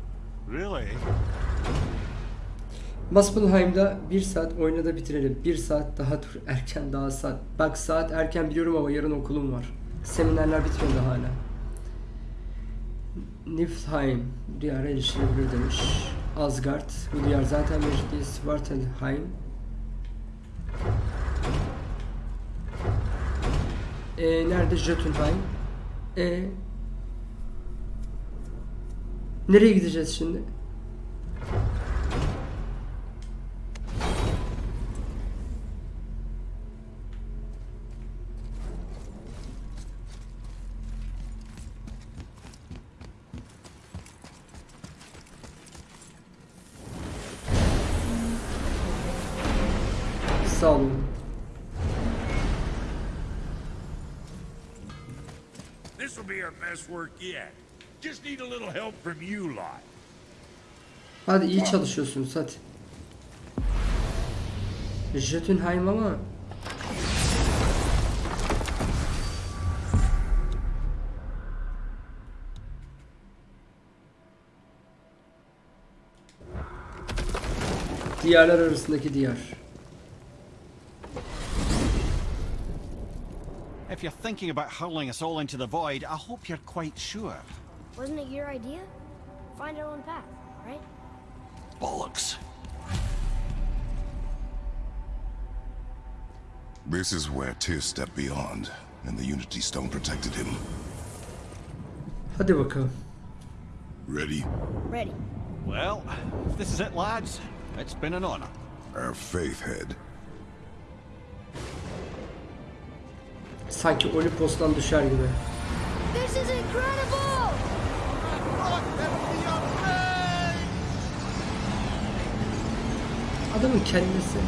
S7: really?
S1: Muspelheim'da bir saat oyunda bitirelim. Bir saat daha dur. Erken daha saat. Bak saat erken biliyorum ama yarın okulum var. Seminerler bitmedi hala. Niflheim diyara erişilebilir demiş. Asgard. Bu diyar zaten değil. Svartalheim. E, nerede Jotunheim? E, nereye gideceğiz şimdi? Sağ olun.
S5: This will be our best work yet. Just need a little help from you lot.
S1: Hadi iyi çalışıyorsunuz hadi. Jotunheim ama Diyarlar arasındaki diyar.
S2: If you're thinking about hurling us all into the void, I hope you're quite sure.
S4: Wasn't it your idea? Find our own path, right?
S2: Bollocks.
S3: This is where Tyr stepped beyond, and the Unity Stone protected him.
S1: Hadi bakalım.
S3: Ready?
S4: Ready.
S2: Well, if this is it, lads, it's been an honor.
S3: Our faith head.
S1: Sanki Olimpos'tan düşer gibi.
S4: This is incredible!
S1: Adamın kendisi.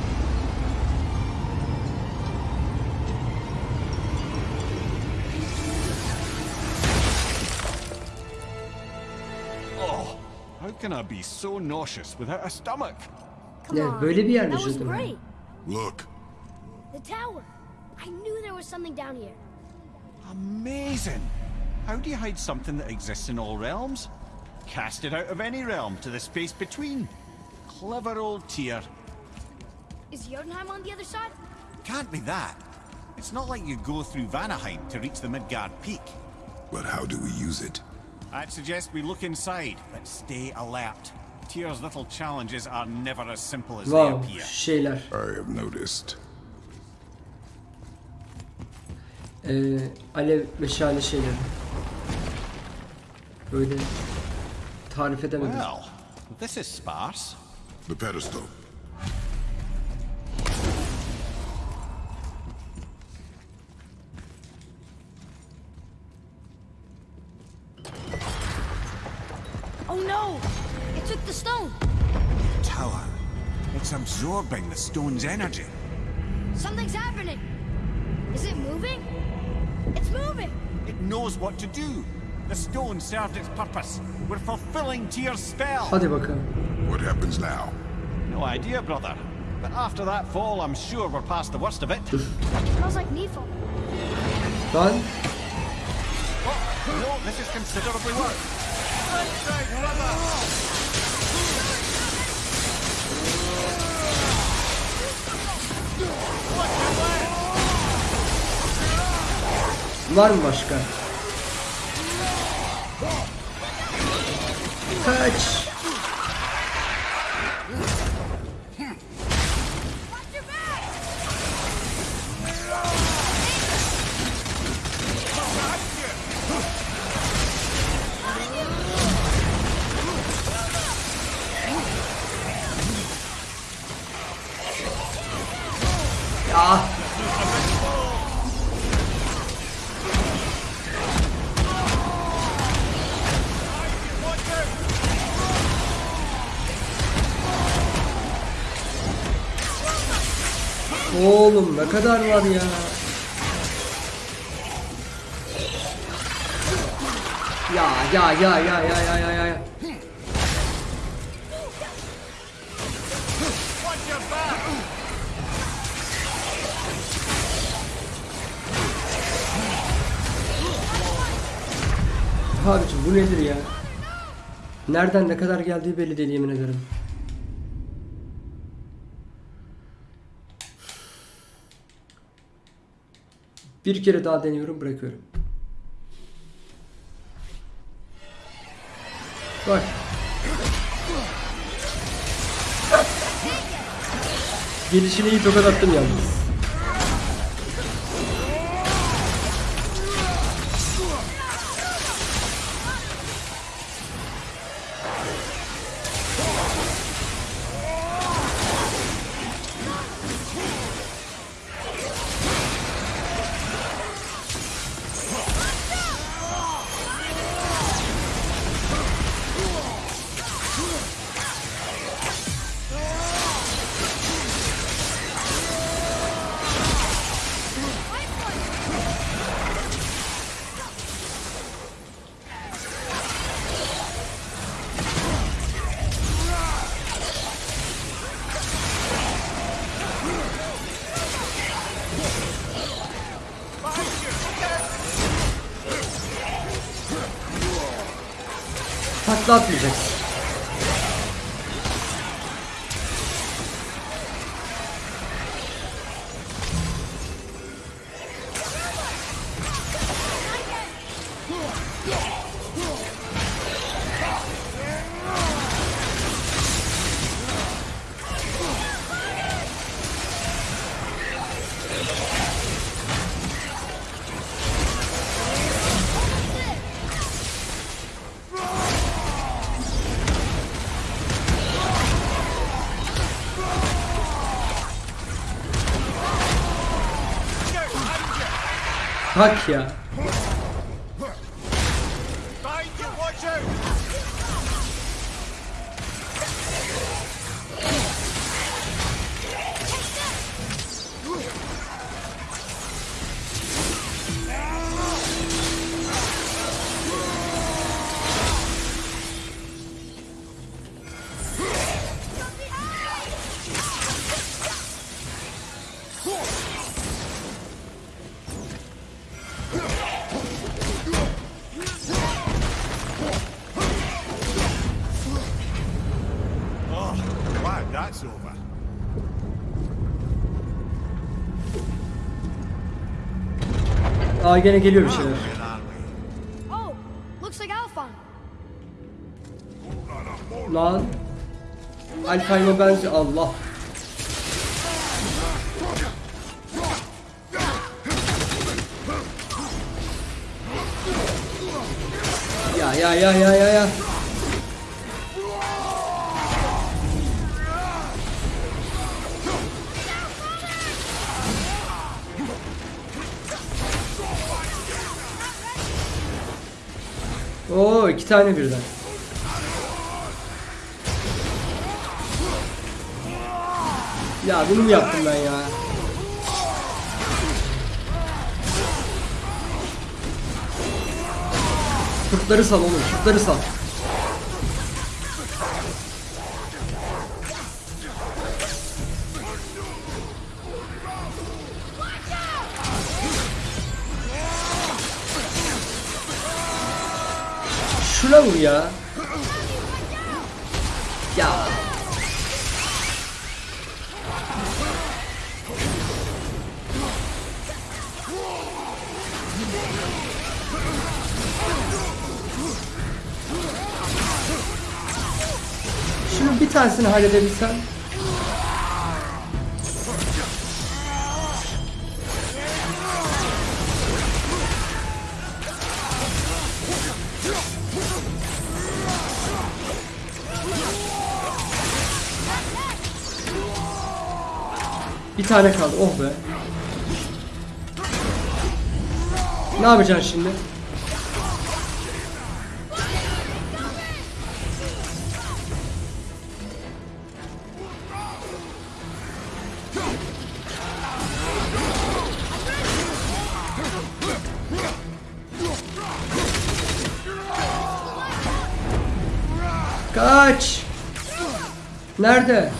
S2: Oh, how can I be so nauseous without a stomach?
S4: Come on.
S1: böyle bir yer mi
S4: That was great.
S3: Look,
S4: The tower. I knew there was something down here.
S2: Amazing! How do you hide something that exists in all realms? Cast it out of any realm to the space between. Clever old Tyr.
S4: Is Jotunheim on the other side?
S2: Can't be that. It's not like you go through Vanaheim to reach the Midgard Peak.
S3: but how do we use it?
S2: I'd suggest we look inside, but stay alert. Tyr's little challenges are never as simple as they appear.
S1: şeyler.
S3: I have noticed.
S1: Ee, alev meşale şeyleri. Böyle tarif edemedim.
S2: Well, this is sparse.
S3: The pedestal.
S8: Absorbing the stone's energy.
S4: Something's happening! Is it moving? It's moving!
S2: It knows what to do. The stone served its purpose. We're fulfilling Tyr's spell.
S1: Hadi bakalım.
S3: What happens now?
S2: No idea, brother. But after that fall, I'm sure we're past the worst of it.
S4: smells like Niflheim.
S1: Done?
S2: Oh, no, this is considerably worse.
S1: Var mı başka? Kaç. Ne kadar var ya. Ya ya ya ya ya ya ya ya. Abicim bu nedir ya? Nereden ne kadar geldiği belli değil yemin ederim. Bir kere daha deniyorum bırakıyorum. Bak. Gelişine iyi tokat attım yalnız. Takla atmayacaksın. Bak Aa gene geliyor bir şeyler.
S4: Oh.
S1: Lan. Alfayma benzi Allah. Ya ya ya ya ya ya. İki tane birden. Ya bunu mu yaptım ben ya? Kurtları sal oğlum, kurtları sal. Şuna vur ya. Ya Şunu bir tanesini halledebilsem. Tane kaldı. Oh be. Ne yapacaksın şimdi? Kaç. Nerede?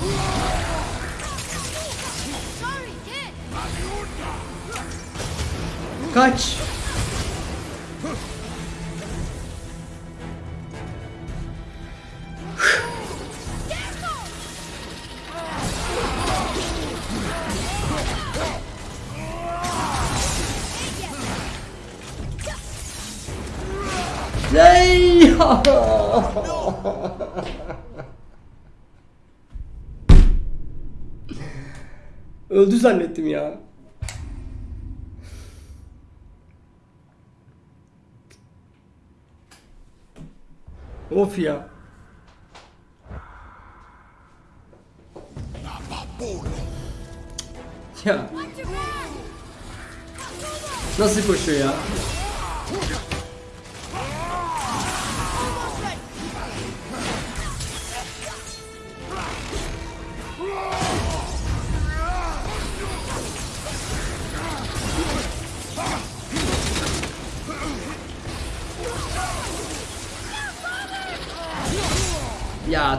S1: Zannettim ya. Of ya. Ya. Nasıl koşuyor ya?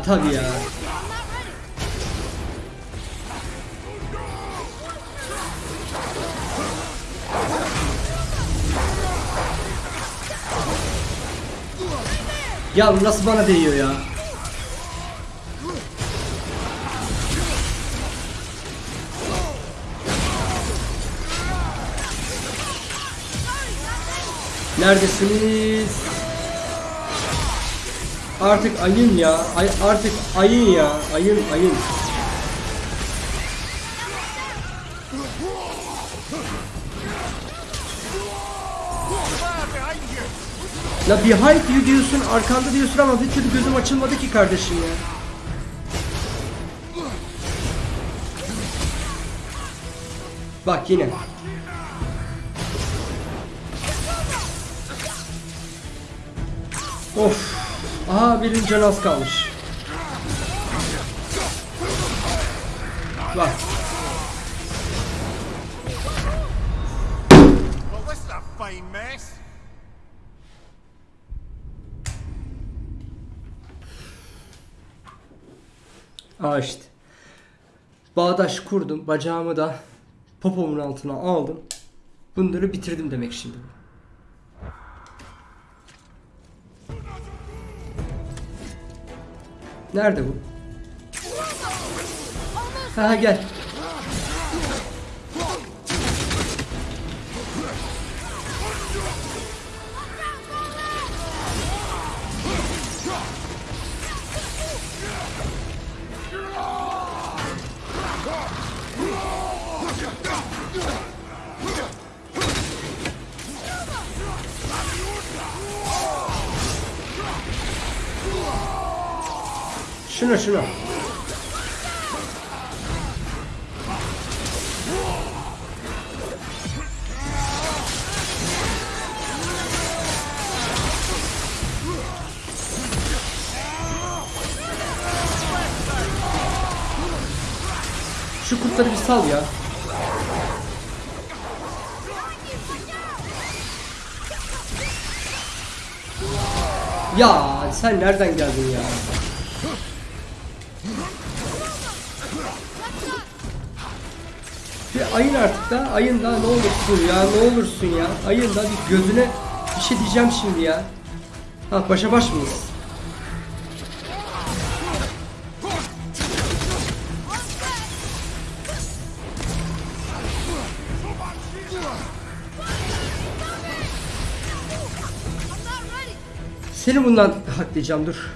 S1: Ya tabii ya. Ya nasıl bana değiyor ya? Neredesiniz? Artık ayın ya. Ay, artık ayın ya. Ayın ayın. La behind you diyorsun, arkanda diyorsun ama bir türlü gözüm açılmadı ki kardeşim ya. Bak yine. Of. Aha birinin canı az kalmış. Bak. Aa işte. Bağdaş kurdum. Bacağımı da popomun altına aldım. Bunları bitirdim demek şimdi. Nerede bu? Ha gel. Şuna şuna. Şu kurtları bir sal ya. Ya sen nereden geldin ya? Bir ayın artık da ayın da ne olursun ya ne olursun ya ayın da bir gözüne bir şey diyeceğim şimdi ya. Ha başa baş mıyız? Seni bundan haklayacağım dur.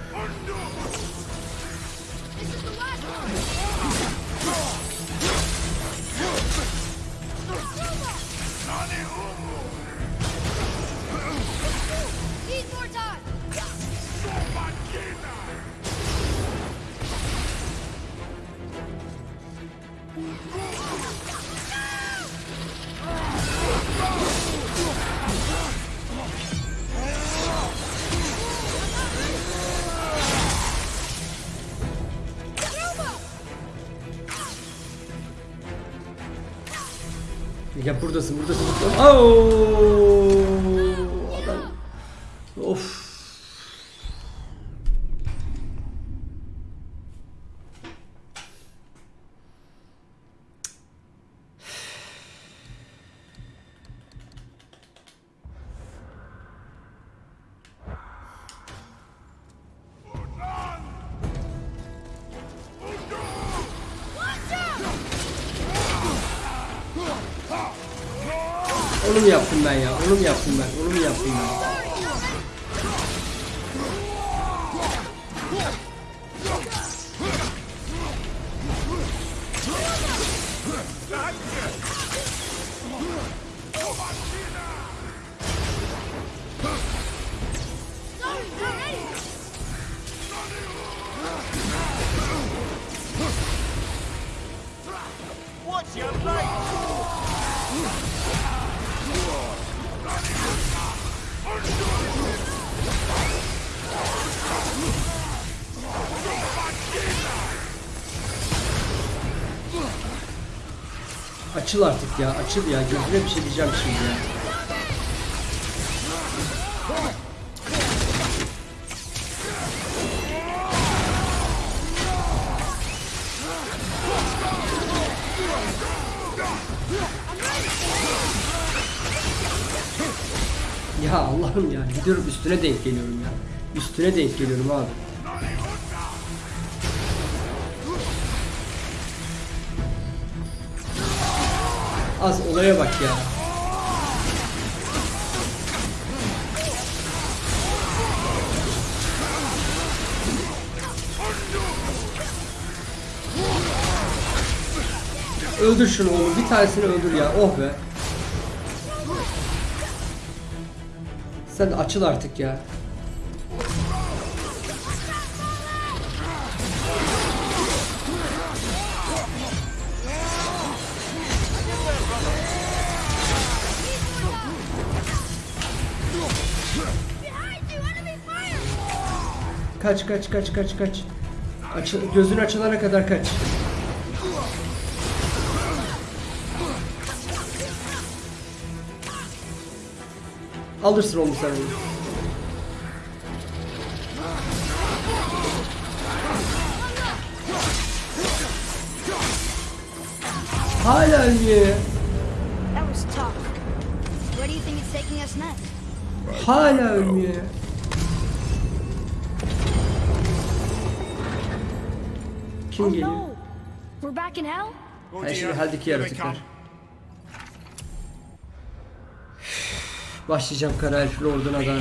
S1: Ya buradasın buradasın. buradasın. Mu yaptım ben ya? Onu mu yaptım ben? Onu mu yaptım ben? Açıl artık ya. Açıl ya. Gözüne bir şey diyeceğim şimdi ya. Ya Allah'ım ya gidiyorum üstüne denk geliyorum ya. Üstüne denk geliyorum abi. Az olaya bak ya. Öldür şunu oğlum. Bir tanesini öldür ya. Oh be. Sen açıl artık ya. Kaç kaç kaç kaç kaç. Açıl, gözün açılana kadar kaç. Alırsın onu sen. Hala ölmüyor ya.
S4: That
S1: Kim
S4: Oh
S1: geliyor?
S4: no! We're back in hell?
S1: Ha şimdi heldeki yaratıklar. Başlayacağım kara elf lorduna da.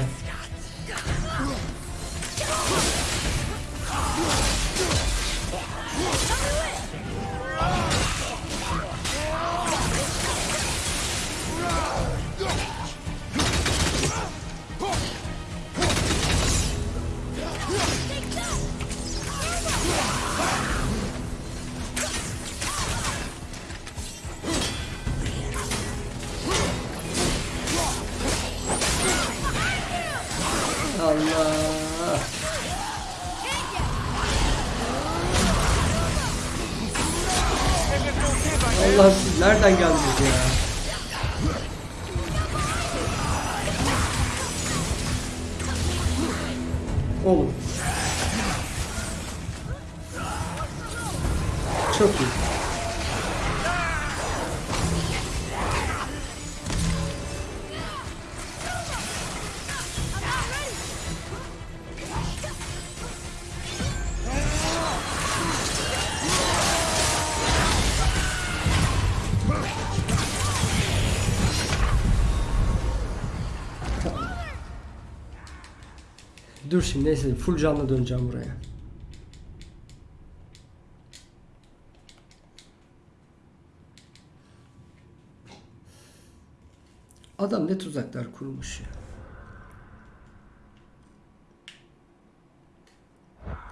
S1: Dur şimdi neyse full canlı döneceğim buraya. Adam ne tuzaklar kurmuş ya.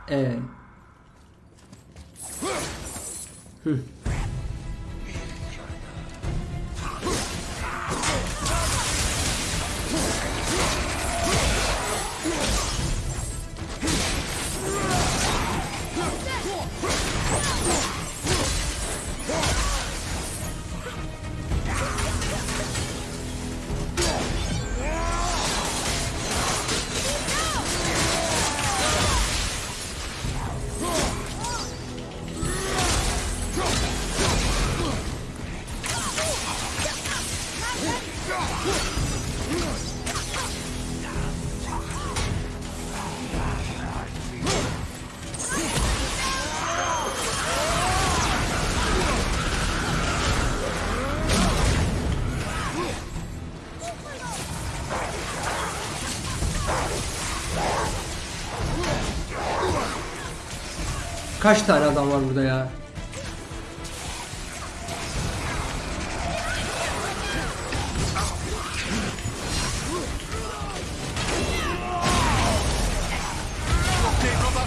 S1: Ee. Hı. Kaç tane adam var burada ya?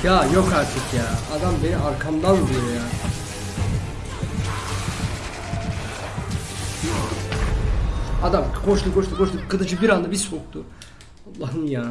S1: Ya yok artık ya. Adam beni arkamdan vuruyor ya. Adam koştu koştu koştu. Kılıcı bir anda bir soktu. Allah'ım ya.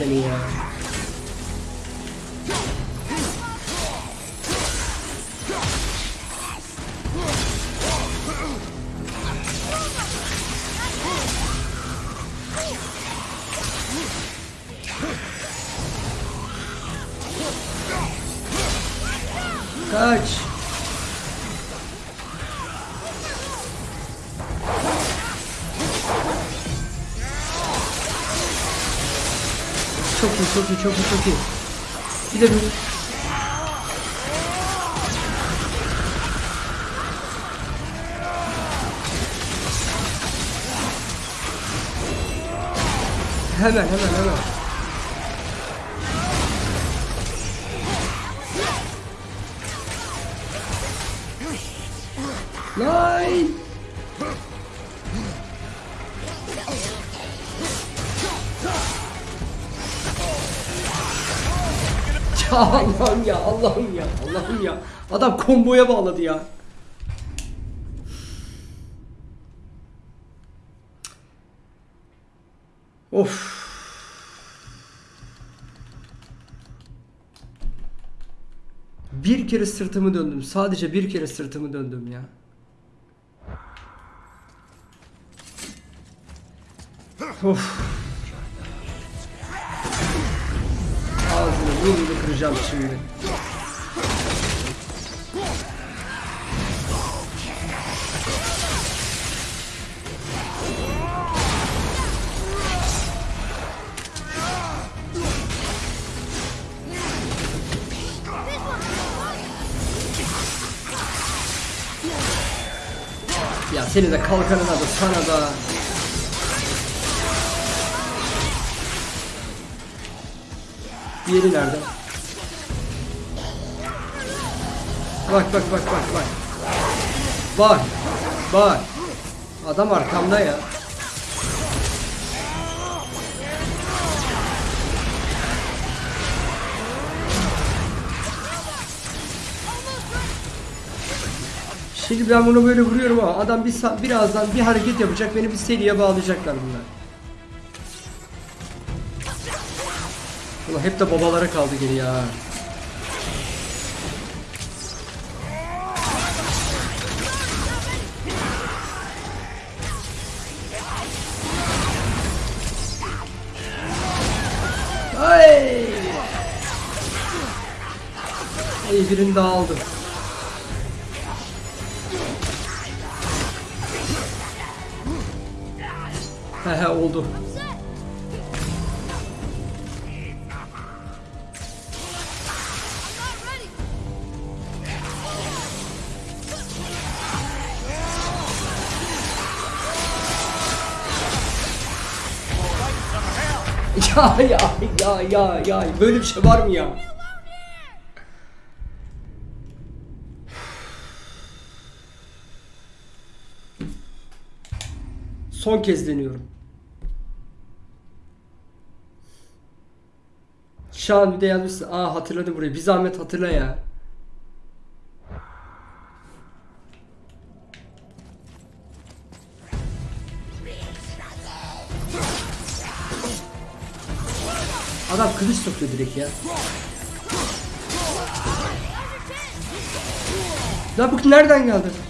S1: anyway iyi, çok iyi, çok iyi. Bir de bir... Hemen, hemen, hemen. Allah'ım ya Allah'ım ya. Adam komboya bağladı ya. Of. Bir kere sırtımı döndüm. Sadece bir kere sırtımı döndüm ya. Of. Ağzını burnunu kıracağım şimdi. Ya seni de kalkanına da sana da. Diğeri nerede? Bak bak bak bak bak. Bak. Bak. Adam arkamda ya. Şimdi ben bunu böyle vuruyorum ama adam bir birazdan bir hareket yapacak beni bir seriye bağlayacaklar bunlar. Ulan hep de babalara kaldı geri ya. Birini daha aldım. He he oldu. Ya ya ya ya ya böyle bir şey var mı ya? Son kez deniyorum. Şan bir de yazmışsın. Aa hatırladım burayı. Bir zahmet hatırla ya. Adam kılıç sokuyor direkt ya. La bu nereden geldi?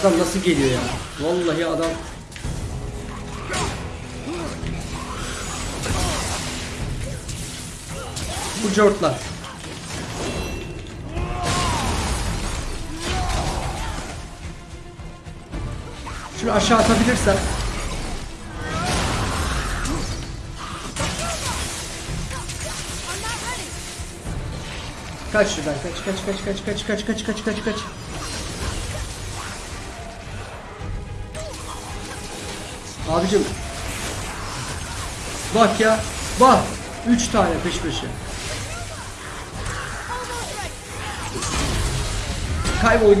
S1: Adam nasıl geliyor ya? Vallahi adam Bu cortlar. Şunu aşağı atabilirsem. Kaç şuradan kaç kaç kaç kaç kaç kaç kaç kaç kaç kaç. Abicim. Bak ya. Bak. Üç tane peş peşe. Kaybol.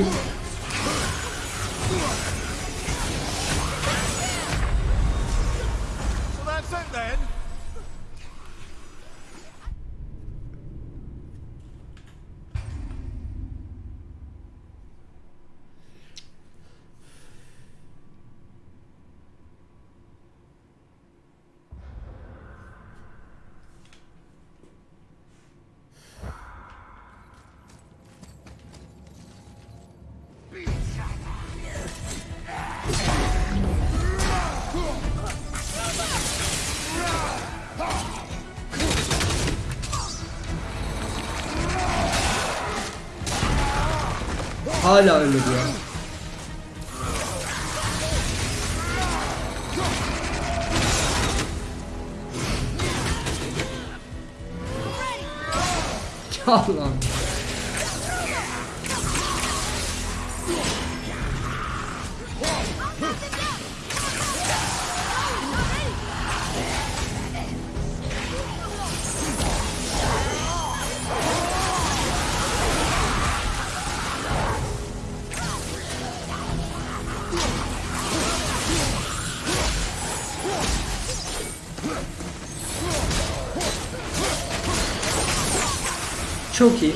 S1: Çok iyi.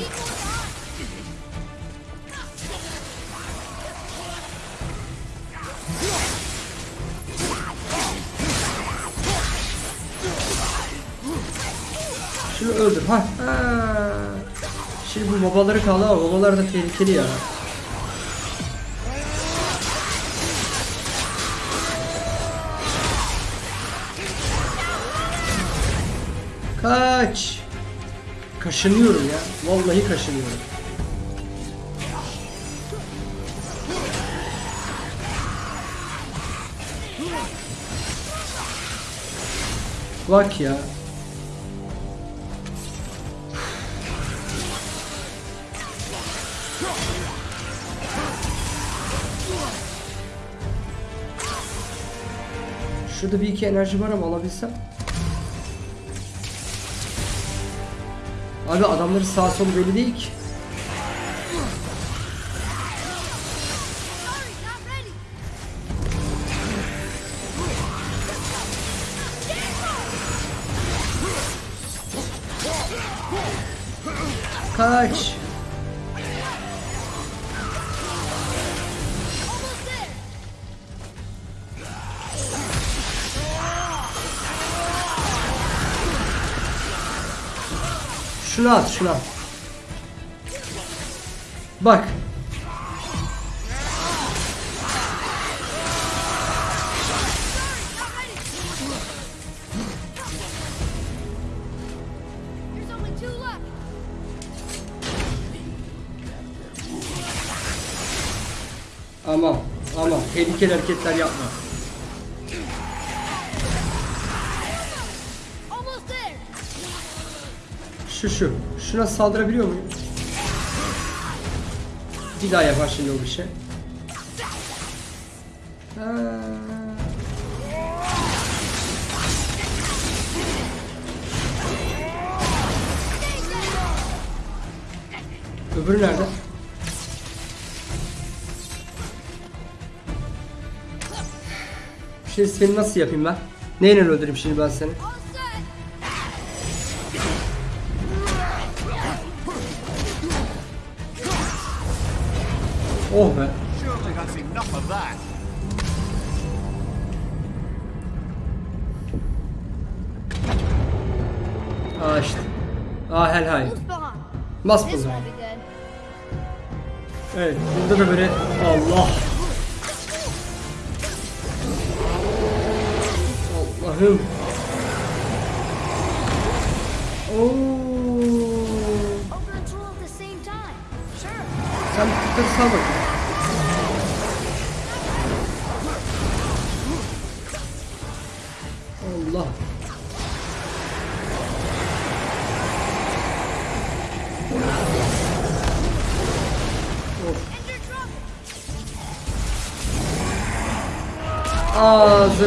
S1: Şunu öldür. Ha. ha. Şimdi bu babaları kaldı ama babalar da tehlikeli ya. Kaşınıyorum ya. Vallahi kaşınıyorum. Bak ya. Şurada bir iki enerji var ama alabilsem. Abi adamların sağ solu belli değil ki. şuna at şuna. Bak. Aman aman tehlikeli hareketler yapma. Şu şu. Şuna saldırabiliyor muyum? Bir daha yapar şimdi o bir şey. Öbürü nerede? Şimdi seni nasıl yapayım ben? Neyle öldüreyim şimdi ben seni? Oh be. Aa işte. Aa hel hay. Bas bunu. Evet burada da böyle Allah.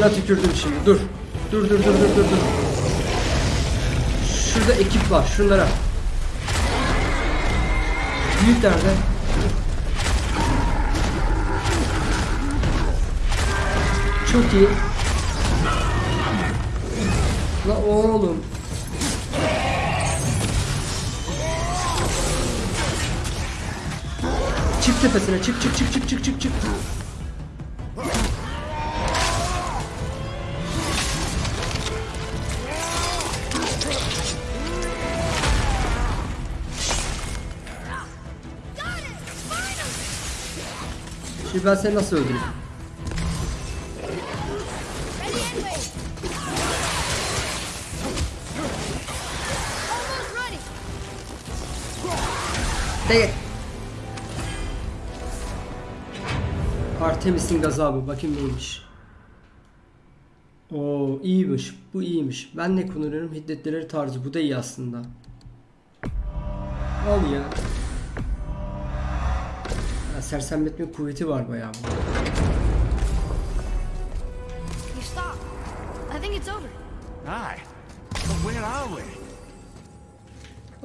S1: Ağzına tükürdüm şimdi. Dur. Dur dur dur dur dur dur. Şurada ekip var. Şunlara. Büyük nerede? Çok iyi. La oğlum. Çık tepesine çık çık çık çık çık çık çık. Şimdi ben seni nasıl öldüreyim? Değil. Artemis'in gazabı. Bakayım neymiş. Oo iyiymiş. Bu iyiymiş. Ben ne kullanıyorum? Hiddetlileri tarzı. Bu da iyi aslında. Al ya. Sersemletme kuvveti var bayağı. bu.
S4: You stop. I think it's over.
S2: Aye. But where are we?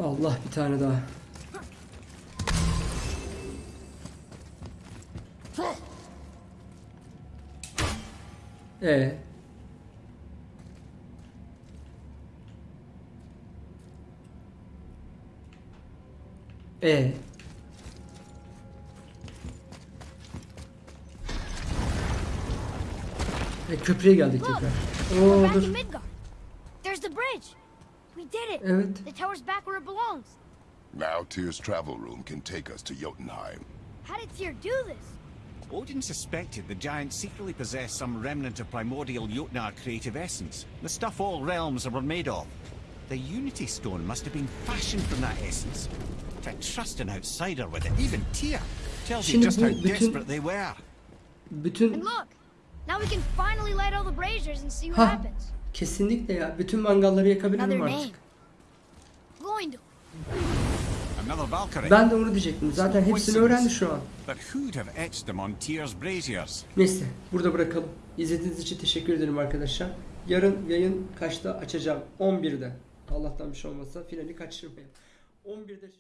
S1: Allah bir tane daha. E. E. E köprüye geldik
S4: Look,
S1: tekrar. Oo
S4: back
S1: dur.
S4: in Midgard. There's the bridge. We did it.
S1: Evet.
S4: The tower's back where it belongs.
S3: Now Tyr's travel room can take us to Jotunheim.
S4: How did Tyr do this?
S2: Odin suspected the giant secretly possessed some remnant of primordial Jotnar creative essence, the stuff all realms were made of. The Unity Stone must have been fashioned from that essence. To trust an outsider with it, even Tyr, tells you just how
S1: bütün-
S2: desperate they were.
S1: Bütün
S4: And look, now we can finally light all the braziers and see what
S1: Ha.
S4: happens.
S1: kesinlikle ya. Bütün mangalları yakabilirim
S4: Another
S1: artık.
S4: name. Gloindor.
S2: Another Valkyrie.
S1: Ben de onu diyecektim. Zaten hepsini öğrendi şu an.
S2: But who'd have etched them on Tyr's braziers?
S1: Neyse burada bırakalım. İzlediğiniz için teşekkür ederim arkadaşlar. Yarın yayın kaçta açacağım? 11'de. Allah'tan bir şey olmazsa finali kaçırmayın. 11'de